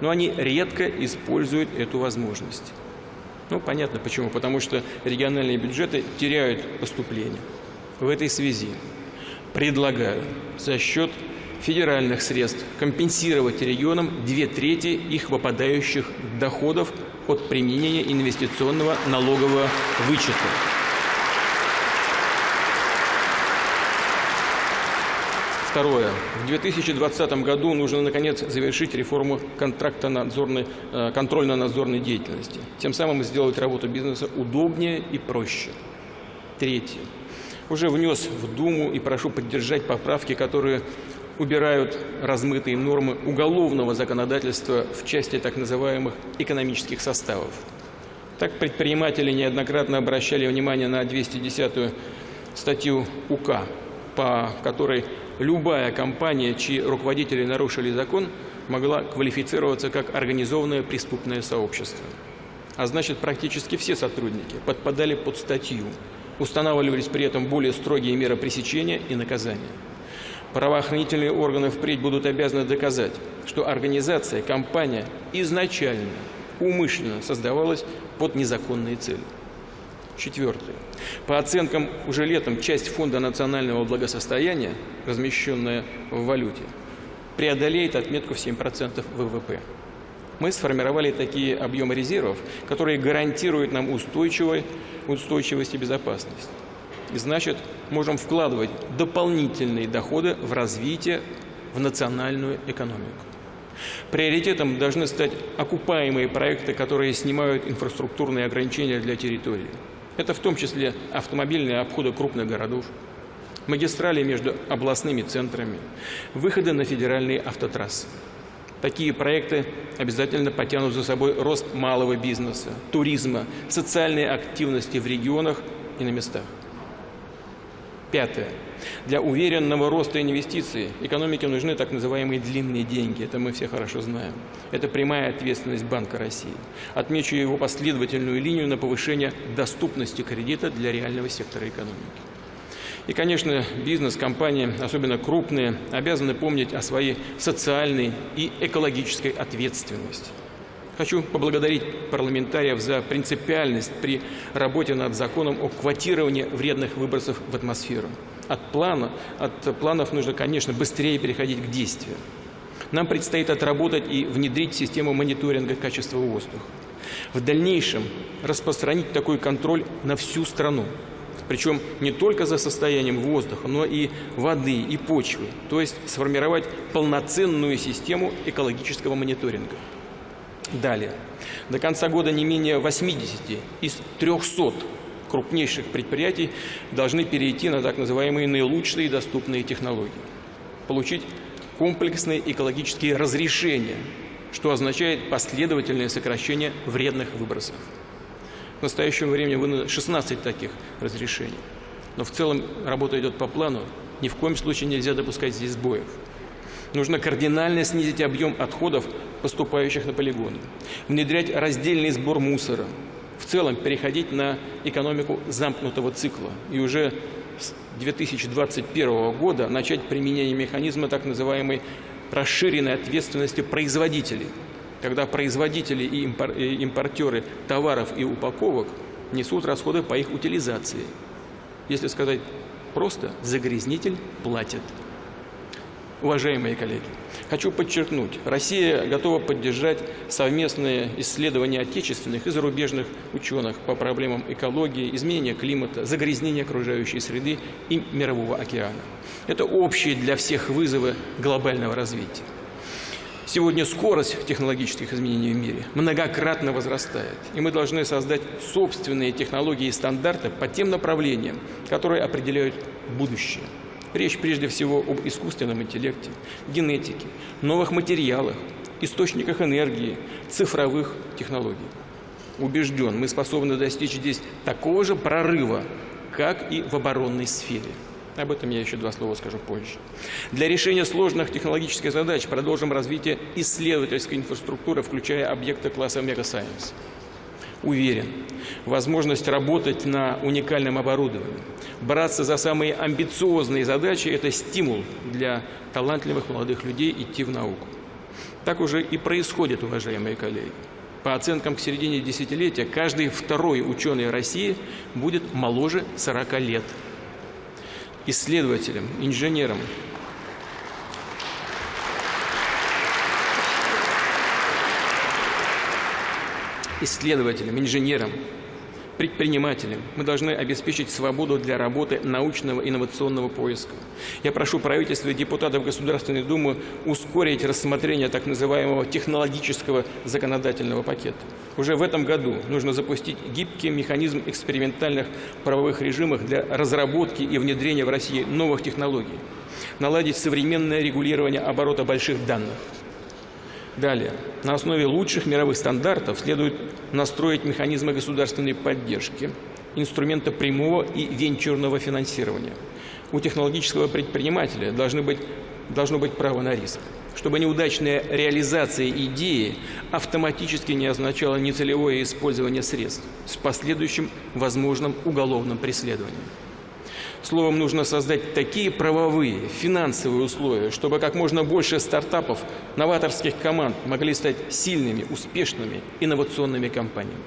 Но они редко используют эту возможность. Ну, понятно почему. Потому что региональные бюджеты теряют поступления. В этой связи предлагаю за счет федеральных средств компенсировать регионам две трети их выпадающих доходов от применения инвестиционного налогового вычета. Второе. В 2020 году нужно, наконец, завершить реформу контракта надзорной, э, контрольно-надзорной деятельности. Тем самым сделать работу бизнеса удобнее и проще. Третье. Уже внес в Думу и прошу поддержать поправки, которые убирают размытые нормы уголовного законодательства в части так называемых экономических составов. Так предприниматели неоднократно обращали внимание на 210-ю статью УК, по которой любая компания, чьи руководители нарушили закон, могла квалифицироваться как организованное преступное сообщество. А значит, практически все сотрудники подпадали под статью. Устанавливались при этом более строгие меры пресечения и наказания. Правоохранительные органы впредь будут обязаны доказать, что организация, компания изначально, умышленно создавалась под незаконные цели. Четвертое. По оценкам уже летом часть Фонда национального благосостояния, размещенная в валюте, преодолеет отметку в 7% ВВП. Мы сформировали такие объемы резервов, которые гарантируют нам устойчивость и безопасность. И значит, можем вкладывать дополнительные доходы в развитие, в национальную экономику. Приоритетом должны стать окупаемые проекты, которые снимают инфраструктурные ограничения для территории. Это в том числе автомобильные обходы крупных городов, магистрали между областными центрами, выходы на федеральные автотрассы. Такие проекты обязательно потянут за собой рост малого бизнеса, туризма, социальной активности в регионах и на местах. Пятое. Для уверенного роста инвестиций экономике нужны так называемые длинные деньги. Это мы все хорошо знаем. Это прямая ответственность Банка России. Отмечу его последовательную линию на повышение доступности кредита для реального сектора экономики. И, конечно, бизнес, компании, особенно крупные, обязаны помнить о своей социальной и экологической ответственности. Хочу поблагодарить парламентариев за принципиальность при работе над законом о квотировании вредных выбросов в атмосферу. От, плана, от планов нужно, конечно, быстрее переходить к действию. Нам предстоит отработать и внедрить систему мониторинга качества воздуха. В дальнейшем распространить такой контроль на всю страну. Причем не только за состоянием воздуха, но и воды, и почвы. То есть сформировать полноценную систему экологического мониторинга. Далее. До конца года не менее 80 из 300 крупнейших предприятий должны перейти на так называемые наилучшие доступные технологии. Получить комплексные экологические разрешения, что означает последовательное сокращение вредных выбросов. В настоящее время выдано 16 таких разрешений. Но в целом работа идет по плану. Ни в коем случае нельзя допускать здесь сбоев. Нужно кардинально снизить объем отходов, поступающих на полигоны. Внедрять раздельный сбор мусора. В целом переходить на экономику замкнутого цикла. И уже с 2021 года начать применение механизма так называемой расширенной ответственности производителей. Когда производители и импортеры товаров и упаковок несут расходы по их утилизации. Если сказать просто, загрязнитель платит. Уважаемые коллеги, хочу подчеркнуть, Россия готова поддержать совместные исследования отечественных и зарубежных ученых по проблемам экологии, изменения климата, загрязнения окружающей среды и мирового океана. Это общие для всех вызовы глобального развития. Сегодня скорость технологических изменений в мире многократно возрастает, и мы должны создать собственные технологии и стандарты по тем направлениям, которые определяют будущее. Речь прежде всего об искусственном интеллекте, генетике, новых материалах, источниках энергии, цифровых технологий. Убежден, мы способны достичь здесь такого же прорыва, как и в оборонной сфере. Об этом я еще два слова скажу позже. Для решения сложных технологических задач продолжим развитие исследовательской инфраструктуры, включая объекты класса Мегасайенс уверен. Возможность работать на уникальном оборудовании, браться за самые амбициозные задачи – это стимул для талантливых молодых людей идти в науку. Так уже и происходит, уважаемые коллеги. По оценкам к середине десятилетия, каждый второй ученый России будет моложе 40 лет. Исследователям, инженерам, исследователям, инженерам, предпринимателям. Мы должны обеспечить свободу для работы научного инновационного поиска. Я прошу правительства и депутатов Государственной Думы ускорить рассмотрение так называемого технологического законодательного пакета. Уже в этом году нужно запустить гибкий механизм экспериментальных правовых режимов для разработки и внедрения в России новых технологий, наладить современное регулирование оборота больших данных – Далее. На основе лучших мировых стандартов следует настроить механизмы государственной поддержки, инструмента прямого и венчурного финансирования. У технологического предпринимателя должны быть, должно быть право на риск, чтобы неудачная реализация идеи автоматически не означала нецелевое использование средств с последующим возможным уголовным преследованием. Словом, нужно создать такие правовые, финансовые условия, чтобы как можно больше стартапов, новаторских команд могли стать сильными, успешными, инновационными компаниями.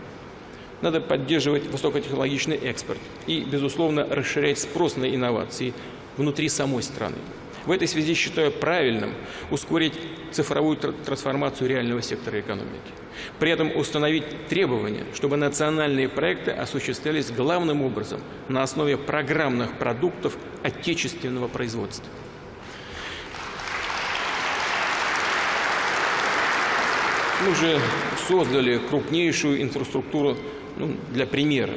Надо поддерживать высокотехнологичный экспорт и, безусловно, расширять спрос на инновации внутри самой страны. В этой связи считаю правильным ускорить цифровую трансформацию реального сектора экономики. При этом установить требования, чтобы национальные проекты осуществлялись главным образом на основе программных продуктов отечественного производства. Мы уже создали крупнейшую инфраструктуру ну, для примера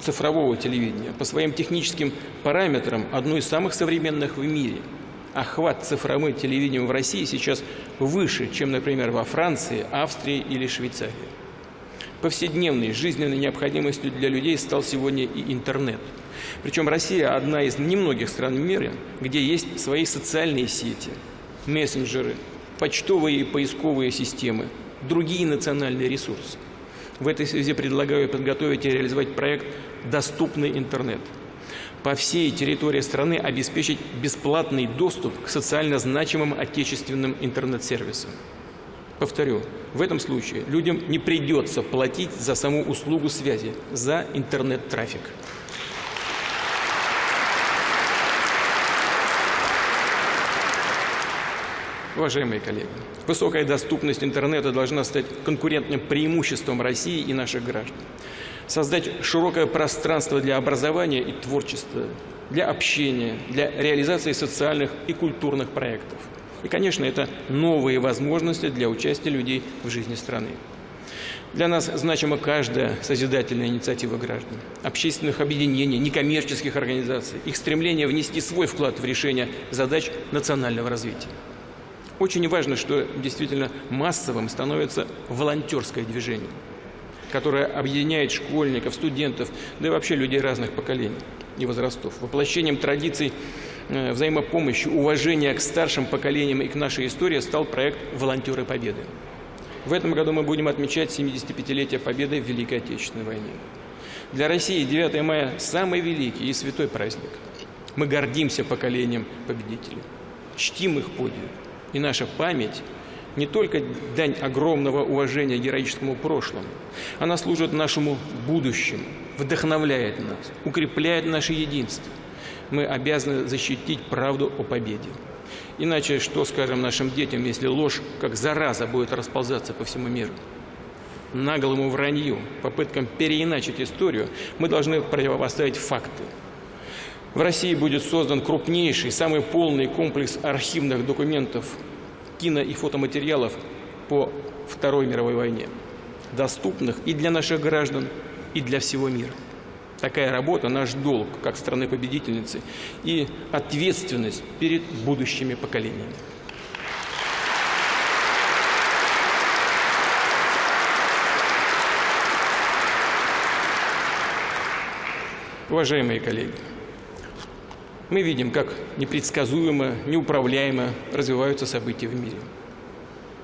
цифрового телевидения. По своим техническим параметрам одну из самых современных в мире – охват цифровым телевидением в России сейчас выше, чем, например, во Франции, Австрии или Швейцарии. Повседневной жизненной необходимостью для людей стал сегодня и интернет. Причем Россия одна из немногих стран мира, где есть свои социальные сети, мессенджеры, почтовые и поисковые системы, другие национальные ресурсы. В этой связи предлагаю подготовить и реализовать проект «Доступный интернет», по всей территории страны обеспечить бесплатный доступ к социально значимым отечественным интернет-сервисам. Повторю, в этом случае людям не придется платить за саму услугу связи, за интернет-трафик. Уважаемые коллеги, высокая доступность интернета должна стать конкурентным преимуществом России и наших граждан создать широкое пространство для образования и творчества, для общения, для реализации социальных и культурных проектов. И, конечно, это новые возможности для участия людей в жизни страны. Для нас значима каждая созидательная инициатива граждан, общественных объединений, некоммерческих организаций, их стремление внести свой вклад в решение задач национального развития. Очень важно, что действительно массовым становится волонтерское движение – которая объединяет школьников, студентов, да и вообще людей разных поколений и возрастов. Воплощением традиций э, взаимопомощи, уважения к старшим поколениям и к нашей истории стал проект «Волонтеры Победы». В этом году мы будем отмечать 75-летие Победы в Великой Отечественной войне. Для России 9 мая – самый великий и святой праздник. Мы гордимся поколением победителей, чтим их подвиг. И наша память – не только дань огромного уважения героическому прошлому, она служит нашему будущему, вдохновляет нас, укрепляет наше единство. Мы обязаны защитить правду о победе. Иначе что скажем нашим детям, если ложь как зараза будет расползаться по всему миру? Наглому вранью, попыткам переиначить историю, мы должны противопоставить факты. В России будет создан крупнейший, самый полный комплекс архивных документов кино и фотоматериалов по Второй мировой войне, доступных и для наших граждан, и для всего мира. Такая работа – наш долг, как страны-победительницы, и ответственность перед будущими поколениями. Уважаемые коллеги, мы видим, как непредсказуемо, неуправляемо развиваются события в мире.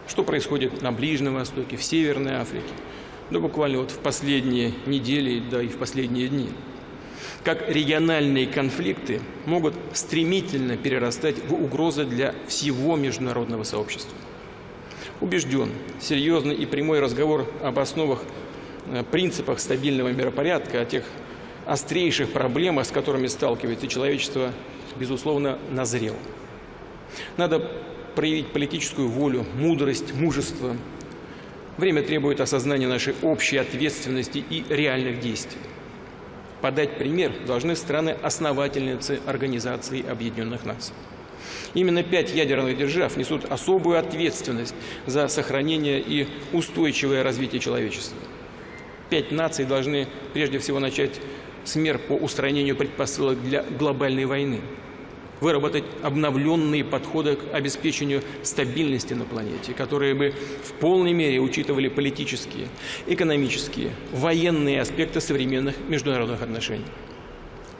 Что происходит на Ближнем Востоке, в Северной Африке, да буквально вот в последние недели, да и в последние дни. Как региональные конфликты могут стремительно перерастать в угрозы для всего международного сообщества. Убежден, серьезный и прямой разговор об основах, э, принципах стабильного миропорядка, о тех острейших проблемах, с которыми сталкивается человечество, безусловно, назрел. Надо проявить политическую волю, мудрость, мужество. Время требует осознания нашей общей ответственности и реальных действий. подать пример должны страны-основательницы Организации Объединенных Наций. Именно пять ядерных держав несут особую ответственность за сохранение и устойчивое развитие человечества. Пять наций должны прежде всего начать с мер по устранению предпосылок для глобальной войны, выработать обновленные подходы к обеспечению стабильности на планете, которые бы в полной мере учитывали политические, экономические, военные аспекты современных международных отношений.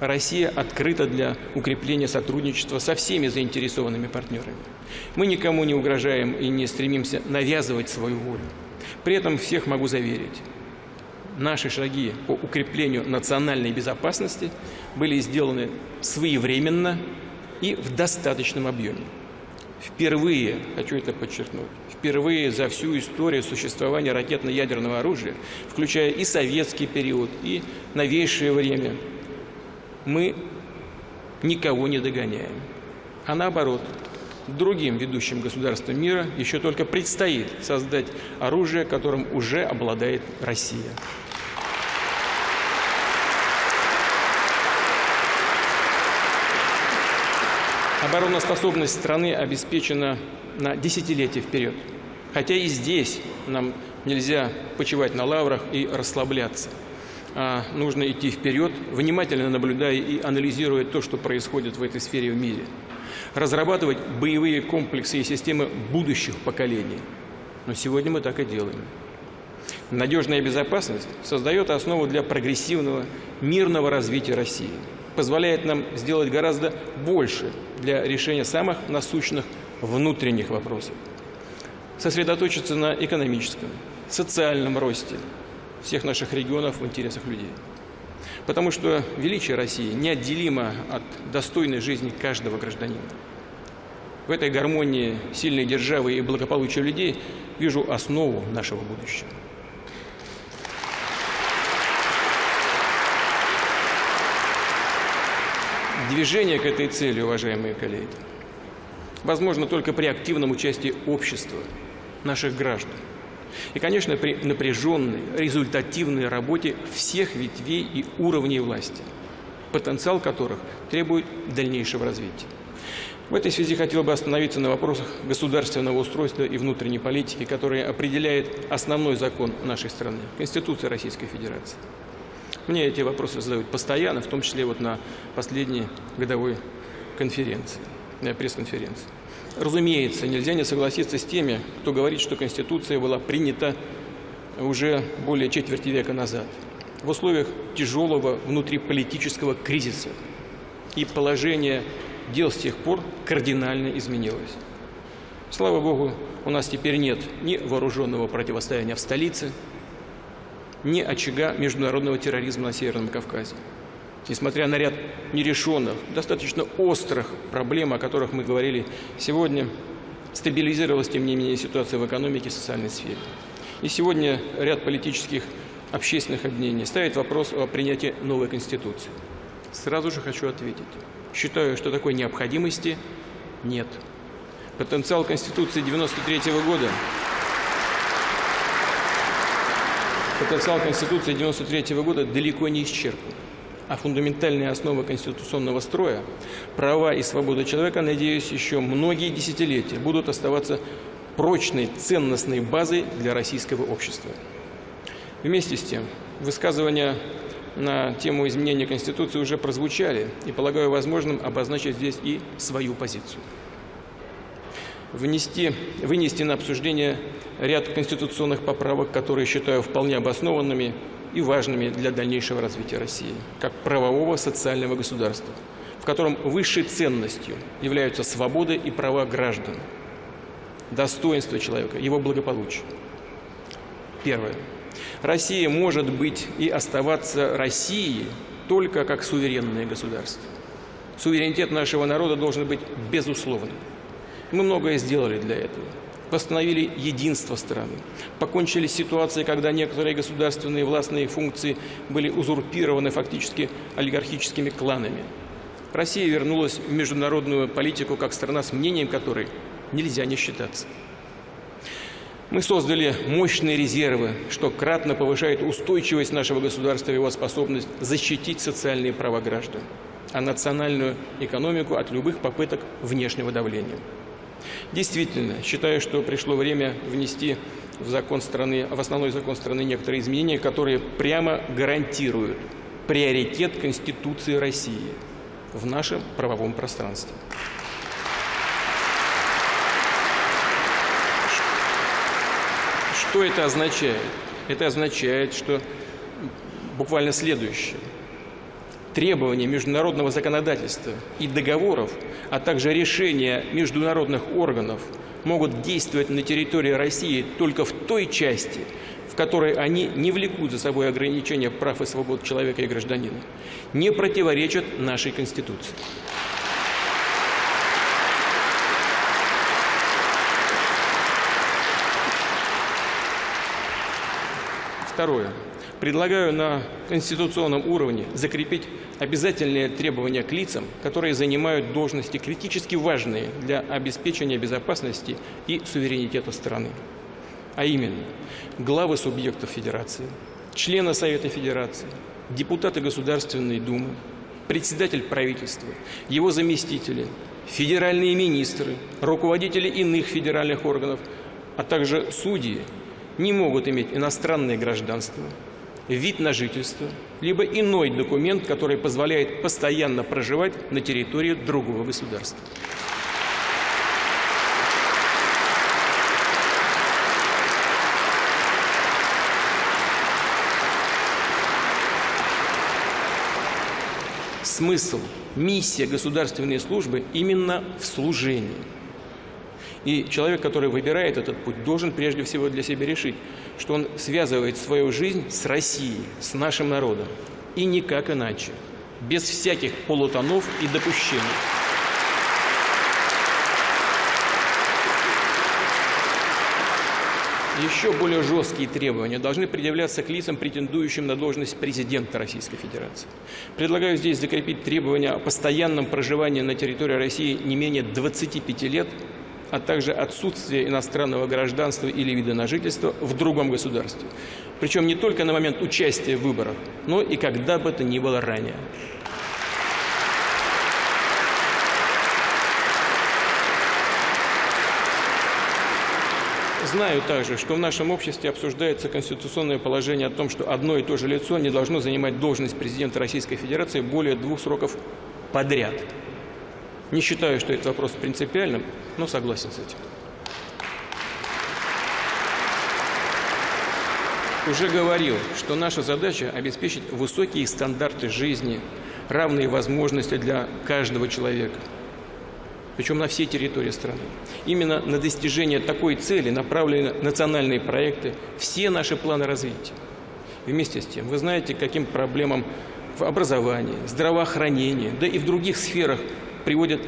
Россия открыта для укрепления сотрудничества со всеми заинтересованными партнерами. Мы никому не угрожаем и не стремимся навязывать свою волю. При этом всех могу заверить, наши шаги по укреплению национальной безопасности были сделаны своевременно и в достаточном объеме. Впервые, хочу это подчеркнуть, впервые за всю историю существования ракетно-ядерного оружия, включая и советский период, и новейшее время, мы никого не догоняем. А наоборот, другим ведущим государствам мира еще только предстоит создать оружие, которым уже обладает Россия. Обороноспособность страны обеспечена на десятилетия вперед. Хотя и здесь нам нельзя почивать на лаврах и расслабляться. А нужно идти вперед, внимательно наблюдая и анализируя то, что происходит в этой сфере в мире. Разрабатывать боевые комплексы и системы будущих поколений. Но сегодня мы так и делаем. Надежная безопасность создает основу для прогрессивного, мирного развития России – позволяет нам сделать гораздо больше для решения самых насущных внутренних вопросов. Сосредоточиться на экономическом, социальном росте всех наших регионов в интересах людей. Потому что величие России неотделимо от достойной жизни каждого гражданина. В этой гармонии сильной державы и благополучия людей вижу основу нашего будущего. Движение к этой цели, уважаемые коллеги, возможно только при активном участии общества, наших граждан. И, конечно, при напряженной, результативной работе всех ветвей и уровней власти, потенциал которых требует дальнейшего развития. В этой связи хотел бы остановиться на вопросах государственного устройства и внутренней политики, которые определяет основной закон нашей страны – Конституция Российской Федерации. Мне эти вопросы задают постоянно, в том числе вот на последней годовой конференции, пресс-конференции. Разумеется, нельзя не согласиться с теми, кто говорит, что Конституция была принята уже более четверти века назад, в условиях тяжелого внутриполитического кризиса. И положение дел с тех пор кардинально изменилось. Слава Богу, у нас теперь нет ни вооруженного противостояния в столице, ни очага международного терроризма на Северном Кавказе. Несмотря на ряд нерешенных, достаточно острых проблем, о которых мы говорили сегодня, стабилизировалась, тем не менее, ситуация в экономике и социальной сфере. И сегодня ряд политических общественных объединений ставит вопрос о принятии новой Конституции. Сразу же хочу ответить. Считаю, что такой необходимости нет. Потенциал Конституции 93 -го года потенциал Конституции 1993 года далеко не исчерпан. А фундаментальные основы конституционного строя, права и свобода человека, надеюсь, еще многие десятилетия будут оставаться прочной ценностной базой для российского общества. Вместе с тем, высказывания на тему изменения Конституции уже прозвучали, и полагаю возможным обозначить здесь и свою позицию внести, вынести на обсуждение ряд конституционных поправок, которые считаю вполне обоснованными и важными для дальнейшего развития России, как правового социального государства, в котором высшей ценностью являются свободы и права граждан, достоинство человека, его благополучие. Первое. Россия может быть и оставаться Россией только как суверенное государство. Суверенитет нашего народа должен быть безусловным. Мы многое сделали для этого. Восстановили единство страны. Покончили с ситуацией, когда некоторые государственные властные функции были узурпированы фактически олигархическими кланами. Россия вернулась в международную политику как страна, с мнением которой нельзя не считаться. Мы создали мощные резервы, что кратно повышает устойчивость нашего государства и его способность защитить социальные права граждан, а национальную экономику от любых попыток внешнего давления. Действительно, считаю, что пришло время внести в, закон страны, в основной закон страны некоторые изменения, которые прямо гарантируют приоритет Конституции России в нашем правовом пространстве. Что это означает? Это означает, что буквально следующее. Требования международного законодательства и договоров, а также решения международных органов могут действовать на территории России только в той части, в которой они не влекут за собой ограничения прав и свобод человека и гражданина, не противоречат нашей Конституции. Второе. Предлагаю на конституционном уровне закрепить обязательные требования к лицам, которые занимают должности критически важные для обеспечения безопасности и суверенитета страны. А именно, главы субъектов Федерации, члены Совета Федерации, депутаты Государственной Думы, председатель правительства, его заместители, федеральные министры, руководители иных федеральных органов, а также судьи не могут иметь иностранное гражданство, вид на жительство, либо иной документ, который позволяет постоянно проживать на территории другого государства. Смысл, миссия государственной службы именно в служении – и человек, который выбирает этот путь, должен прежде всего для себя решить, что он связывает свою жизнь с Россией, с нашим народом. И никак иначе. Без всяких полутонов и допущений. Еще более жесткие требования должны предъявляться к лицам, претендующим на должность президента Российской Федерации. Предлагаю здесь закрепить требования о постоянном проживании на территории России не менее 25 лет а также отсутствие иностранного гражданства или вида на жительство в другом государстве. Причем не только на момент участия в выборах, но и когда бы это ни было ранее. Знаю также, что в нашем обществе обсуждается конституционное положение о том, что одно и то же лицо не должно занимать должность президента Российской Федерации более двух сроков подряд. Не считаю, что этот вопрос принципиальным, но согласен с этим. Уже говорил, что наша задача – обеспечить высокие стандарты жизни, равные возможности для каждого человека, причем на всей территории страны. Именно на достижение такой цели направлены национальные проекты, все наши планы развития. Вместе с тем, вы знаете, каким проблемам в образовании, здравоохранении, да и в других сферах приводит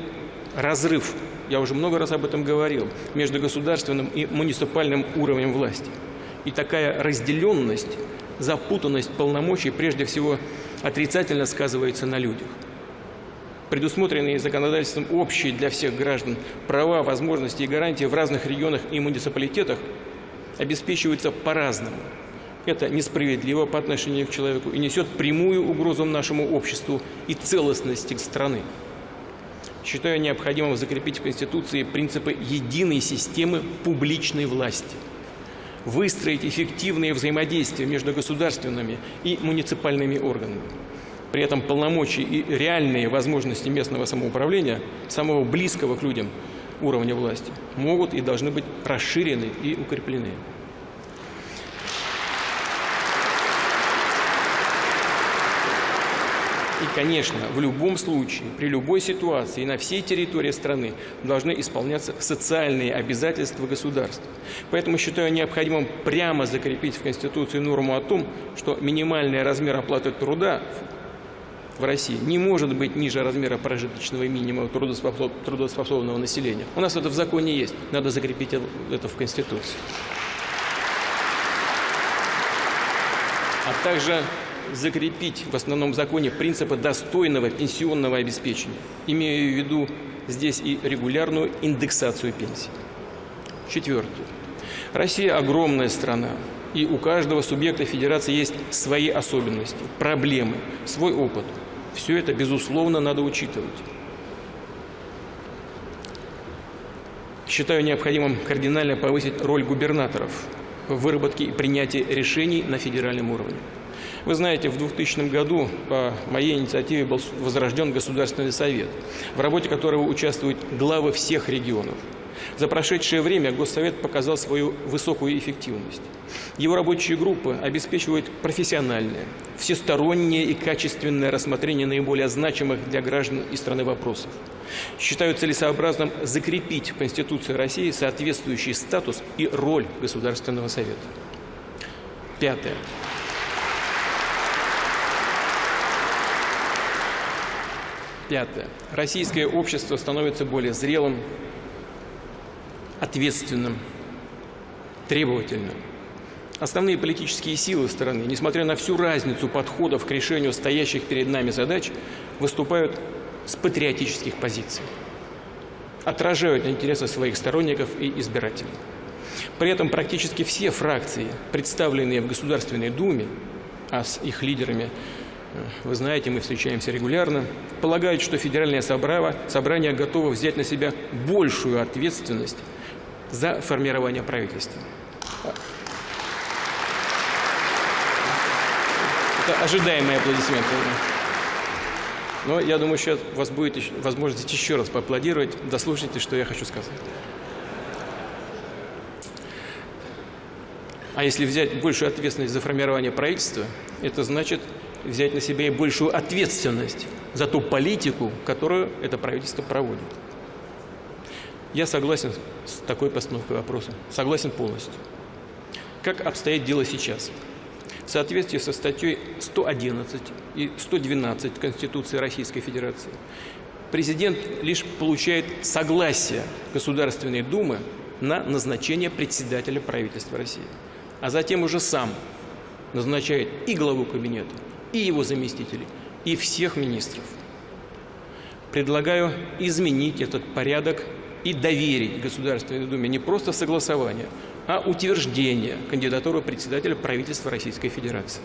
разрыв, я уже много раз об этом говорил, между государственным и муниципальным уровнем власти. И такая разделенность, запутанность полномочий прежде всего отрицательно сказывается на людях. Предусмотренные законодательством общие для всех граждан права, возможности и гарантии в разных регионах и муниципалитетах обеспечиваются по-разному. Это несправедливо по отношению к человеку и несет прямую угрозу нашему обществу и целостности страны считаю необходимым закрепить в Конституции принципы единой системы публичной власти, выстроить эффективные взаимодействия между государственными и муниципальными органами. При этом полномочия и реальные возможности местного самоуправления, самого близкого к людям уровня власти, могут и должны быть расширены и укреплены. Конечно, в любом случае, при любой ситуации на всей территории страны должны исполняться социальные обязательства государства. Поэтому считаю необходимым прямо закрепить в Конституции норму о том, что минимальный размер оплаты труда в России не может быть ниже размера прожиточного минимума трудоспособного населения. У нас это в законе есть, надо закрепить это в Конституции. А также закрепить в основном законе принципы достойного пенсионного обеспечения. Имею в виду здесь и регулярную индексацию пенсий. Четвертое. Россия огромная страна, и у каждого субъекта федерации есть свои особенности, проблемы, свой опыт. Все это, безусловно, надо учитывать. Считаю необходимым кардинально повысить роль губернаторов в выработке и принятии решений на федеральном уровне. Вы знаете, в 2000 году по моей инициативе был возрожден Государственный совет, в работе которого участвуют главы всех регионов. За прошедшее время Госсовет показал свою высокую эффективность. Его рабочие группы обеспечивают профессиональное, всестороннее и качественное рассмотрение наиболее значимых для граждан и страны вопросов. Считаю целесообразным закрепить в Конституции России соответствующий статус и роль Государственного Совета. Пятое. Пятое. Российское общество становится более зрелым, ответственным, требовательным. Основные политические силы страны, несмотря на всю разницу подходов к решению стоящих перед нами задач, выступают с патриотических позиций, отражают интересы своих сторонников и избирателей. При этом практически все фракции, представленные в Государственной Думе, а с их лидерами вы знаете, мы встречаемся регулярно, полагают, что федеральное собрание готово взять на себя большую ответственность за формирование правительства. Это ожидаемые аплодисменты. Но я думаю, сейчас у вас будет возможность еще раз поаплодировать. Дослушайте, что я хочу сказать. А если взять большую ответственность за формирование правительства, это значит взять на себя и большую ответственность за ту политику, которую это правительство проводит. Я согласен с такой постановкой вопроса. Согласен полностью. Как обстоит дело сейчас? В соответствии со статьей 111 и 112 Конституции Российской Федерации президент лишь получает согласие Государственной Думы на назначение председателя правительства России, а затем уже сам назначает и главу кабинета, и его заместителей, и всех министров. Предлагаю изменить этот порядок и доверить Государственной Думе не просто согласование, а утверждение кандидатуры председателя правительства Российской Федерации.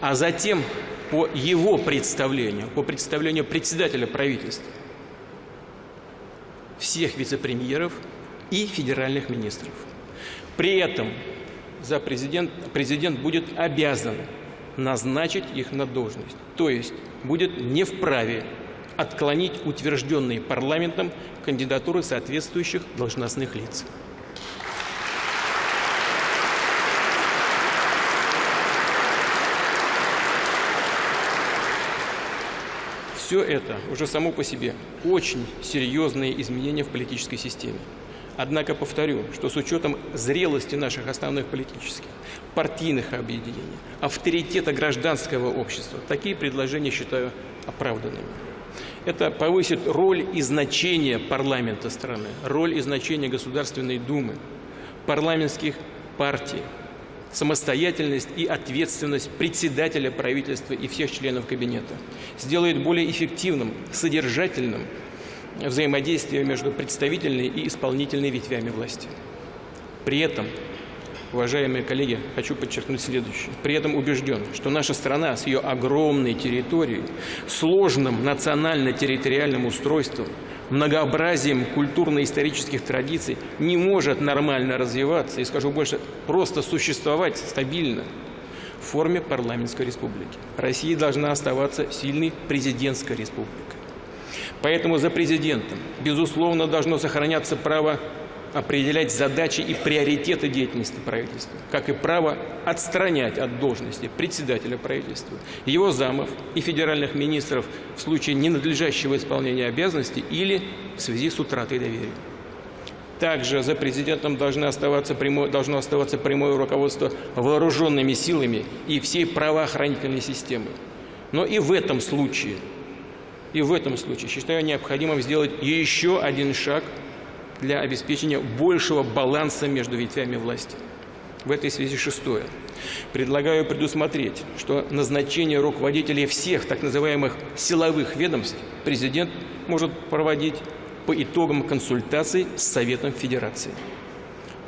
А затем по его представлению, по представлению председателя правительства, всех вице-премьеров и федеральных министров. При этом за президент, президент будет обязан назначить их на должность. То есть будет не вправе отклонить утвержденные парламентом кандидатуры соответствующих должностных лиц. Все это уже само по себе очень серьезные изменения в политической системе. Однако повторю, что с учетом зрелости наших основных политических, партийных объединений, авторитета гражданского общества, такие предложения считаю оправданными. Это повысит роль и значение парламента страны, роль и значение Государственной Думы, парламентских партий, самостоятельность и ответственность председателя правительства и всех членов кабинета, сделает более эффективным, содержательным взаимодействие между представительной и исполнительной ветвями власти. При этом, уважаемые коллеги, хочу подчеркнуть следующее. При этом убежден, что наша страна с ее огромной территорией, сложным национально-территориальным устройством, многообразием культурно-исторических традиций не может нормально развиваться и, скажу больше, просто существовать стабильно в форме парламентской республики. Россия должна оставаться сильной президентской республикой. Поэтому за президентом, безусловно, должно сохраняться право определять задачи и приоритеты деятельности правительства, как и право отстранять от должности председателя правительства, его замов и федеральных министров в случае ненадлежащего исполнения обязанностей или в связи с утратой доверия. Также за президентом должно оставаться прямое, должно оставаться прямое руководство вооруженными силами и всей правоохранительной системы. Но и в этом случае, и в этом случае считаю необходимым сделать еще один шаг – для обеспечения большего баланса между ветвями власти. В этой связи шестое. Предлагаю предусмотреть, что назначение руководителей всех так называемых силовых ведомств президент может проводить по итогам консультаций с Советом Федерации.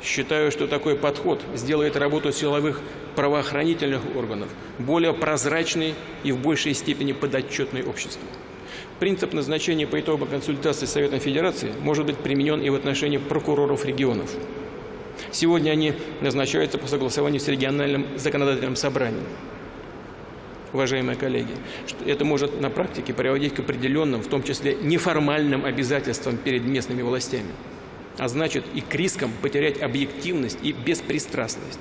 Считаю, что такой подход сделает работу силовых правоохранительных органов более прозрачной и в большей степени подотчетной обществу. Принцип назначения по итогам консультации с Советом Федерации может быть применен и в отношении прокуроров регионов. Сегодня они назначаются по согласованию с региональным законодательным собранием. Уважаемые коллеги, это может на практике приводить к определенным, в том числе неформальным обязательствам перед местными властями а значит и к рискам потерять объективность и беспристрастность.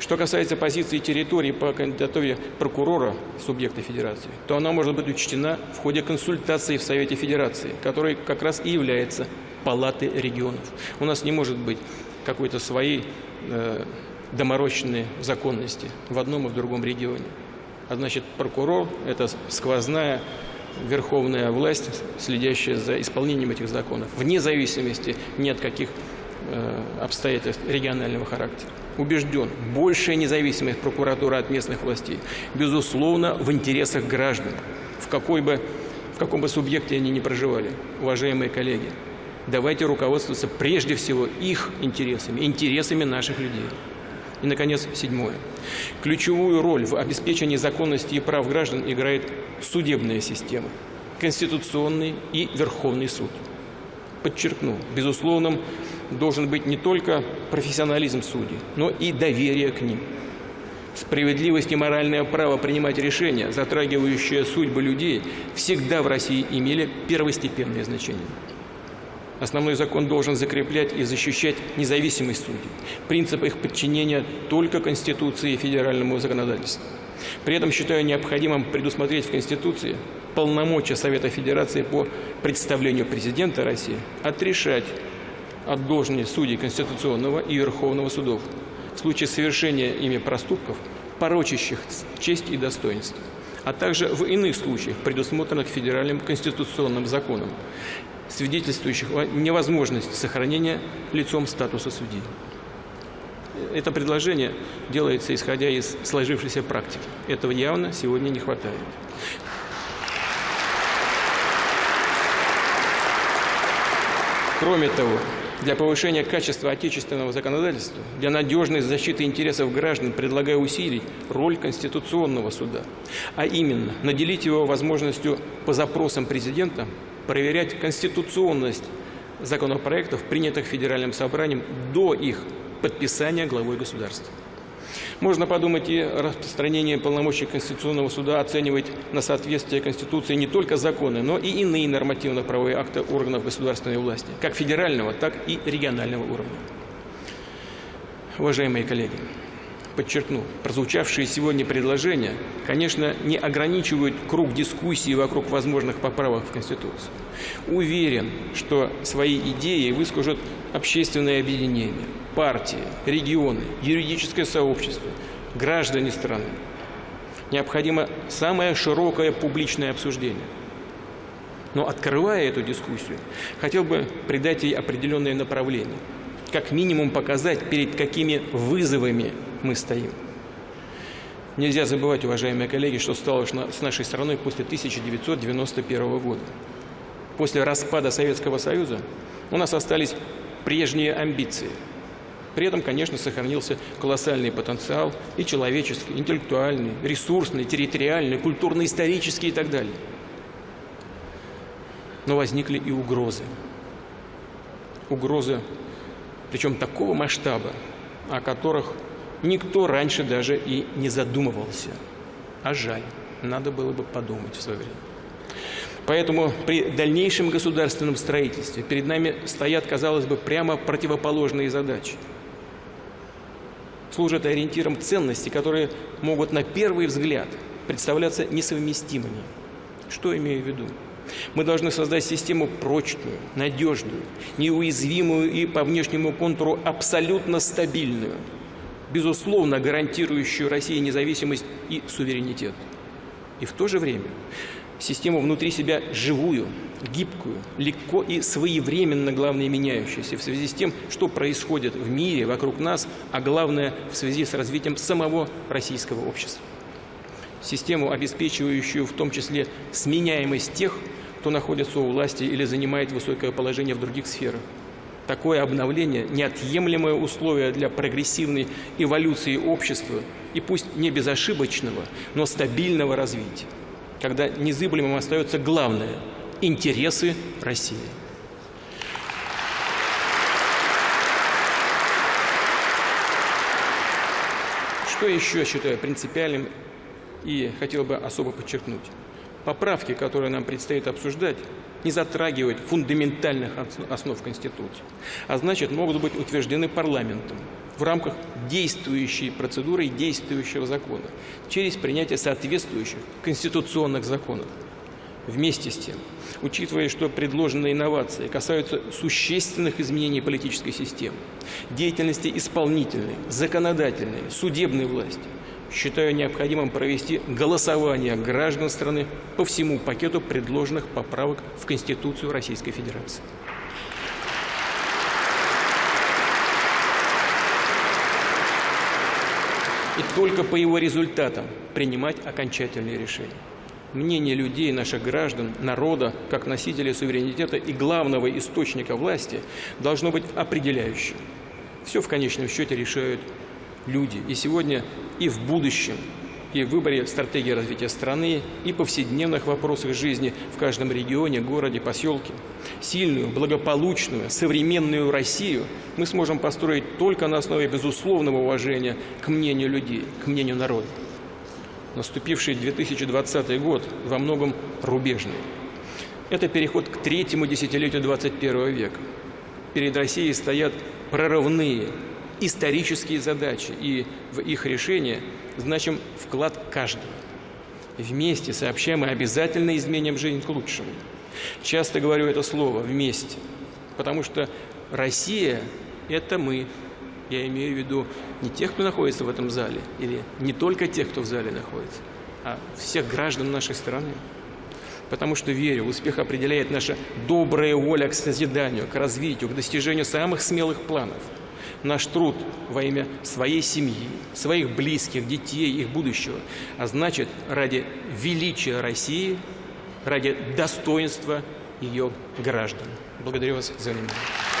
Что касается позиции территории по кандидатуре прокурора субъекта Федерации, то она может быть учтена в ходе консультации в Совете Федерации, который как раз и является палатой регионов. У нас не может быть какой-то своей э, доморощенной законности в одном и в другом регионе. А значит, прокурор – это сквозная верховная власть, следящая за исполнением этих законов, вне зависимости ни от каких э, обстоятельств регионального характера. Убежден, большая независимость прокуратуры от местных властей, безусловно, в интересах граждан, в, какой бы, в каком бы субъекте они ни проживали. Уважаемые коллеги, давайте руководствоваться прежде всего их интересами, интересами наших людей. И, наконец, седьмое. Ключевую роль в обеспечении законности и прав граждан играет судебная система, Конституционный и Верховный суд. Подчеркну, безусловным должен быть не только профессионализм судей, но и доверие к ним. Справедливость и моральное право принимать решения, затрагивающие судьбы людей, всегда в России имели первостепенное значение. Основной закон должен закреплять и защищать независимость судей, принцип их подчинения только Конституции и федеральному законодательству. При этом считаю необходимым предусмотреть в Конституции полномочия Совета Федерации по представлению президента России отрешать от должности судей Конституционного и Верховного судов в случае совершения ими проступков, порочащих честь и достоинство, а также в иных случаях, предусмотренных федеральным конституционным законом, свидетельствующих о невозможности сохранения лицом статуса судьи. Это предложение делается исходя из сложившейся практики. Этого явно сегодня не хватает. Кроме того, для повышения качества отечественного законодательства, для надежной защиты интересов граждан предлагаю усилить роль Конституционного суда, а именно наделить его возможностью по запросам президента проверять конституционность законопроектов, принятых Федеральным собранием до их подписания главой государства. Можно подумать и распространение полномочий Конституционного суда оценивать на соответствие Конституции не только законы, но и иные нормативно-правовые акты органов государственной власти, как федерального, так и регионального уровня. Уважаемые коллеги, подчеркну, прозвучавшие сегодня предложения, конечно, не ограничивают круг дискуссий вокруг возможных поправок в Конституцию. Уверен, что свои идеи выскажут общественные объединения, партии, регионы, юридическое сообщество, граждане страны. Необходимо самое широкое публичное обсуждение. Но открывая эту дискуссию, хотел бы придать ей определенное направление. Как минимум показать, перед какими вызовами мы стоим. Нельзя забывать, уважаемые коллеги, что стало с нашей страной после 1991 года. После распада Советского Союза у нас остались прежние амбиции. При этом, конечно, сохранился колоссальный потенциал и человеческий, интеллектуальный, ресурсный, территориальный, культурно-исторический и так далее. Но возникли и угрозы. Угрозы, причем такого масштаба, о которых никто раньше даже и не задумывался. А жаль, надо было бы подумать в свое время. Поэтому при дальнейшем государственном строительстве перед нами стоят, казалось бы, прямо противоположные задачи. Служат ориентиром ценности, которые могут на первый взгляд представляться несовместимыми. Что имею в виду? Мы должны создать систему прочную, надежную, неуязвимую и по внешнему контуру абсолютно стабильную – безусловно гарантирующую России независимость и суверенитет. И в то же время систему внутри себя живую, гибкую, легко и своевременно, главное, меняющуюся в связи с тем, что происходит в мире вокруг нас, а главное, в связи с развитием самого российского общества. Систему, обеспечивающую в том числе сменяемость тех, кто находится у власти или занимает высокое положение в других сферах. Такое обновление – неотъемлемое условие для прогрессивной эволюции общества и пусть не безошибочного, но стабильного развития, когда незыблемым остается главное – интересы России. Что еще считаю принципиальным и хотел бы особо подчеркнуть? Поправки, которые нам предстоит обсуждать, не затрагивают фундаментальных основ Конституции, а значит, могут быть утверждены парламентом в рамках действующей процедуры и действующего закона через принятие соответствующих конституционных законов. Вместе с тем, учитывая, что предложенные инновации касаются существенных изменений политической системы, деятельности исполнительной, законодательной, судебной власти, считаю необходимым провести голосование граждан страны по всему пакету предложенных поправок в Конституцию Российской Федерации. И только по его результатам принимать окончательные решения. Мнение людей, наших граждан, народа, как носителей суверенитета и главного источника власти, должно быть определяющим. Все в конечном счете решают люди. И сегодня, и в будущем, и в выборе стратегии развития страны, и повседневных вопросах жизни в каждом регионе, городе, поселке. Сильную, благополучную, современную Россию мы сможем построить только на основе безусловного уважения к мнению людей, к мнению народа. Наступивший 2020 год во многом рубежный. Это переход к третьему десятилетию 21 века. Перед Россией стоят прорывные, исторические задачи, и в их решение значим вклад каждого. Вместе сообщаем и обязательно изменим жизнь к лучшему. Часто говорю это слово «вместе», потому что Россия – это мы. Я имею в виду не тех, кто находится в этом зале, или не только тех, кто в зале находится, а всех граждан нашей страны. Потому что верю, успех определяет наша добрая воля к созиданию, к развитию, к достижению самых смелых планов – наш труд во имя своей семьи, своих близких, детей, их будущего, а значит, ради величия России, ради достоинства ее граждан. Благодарю вас за внимание.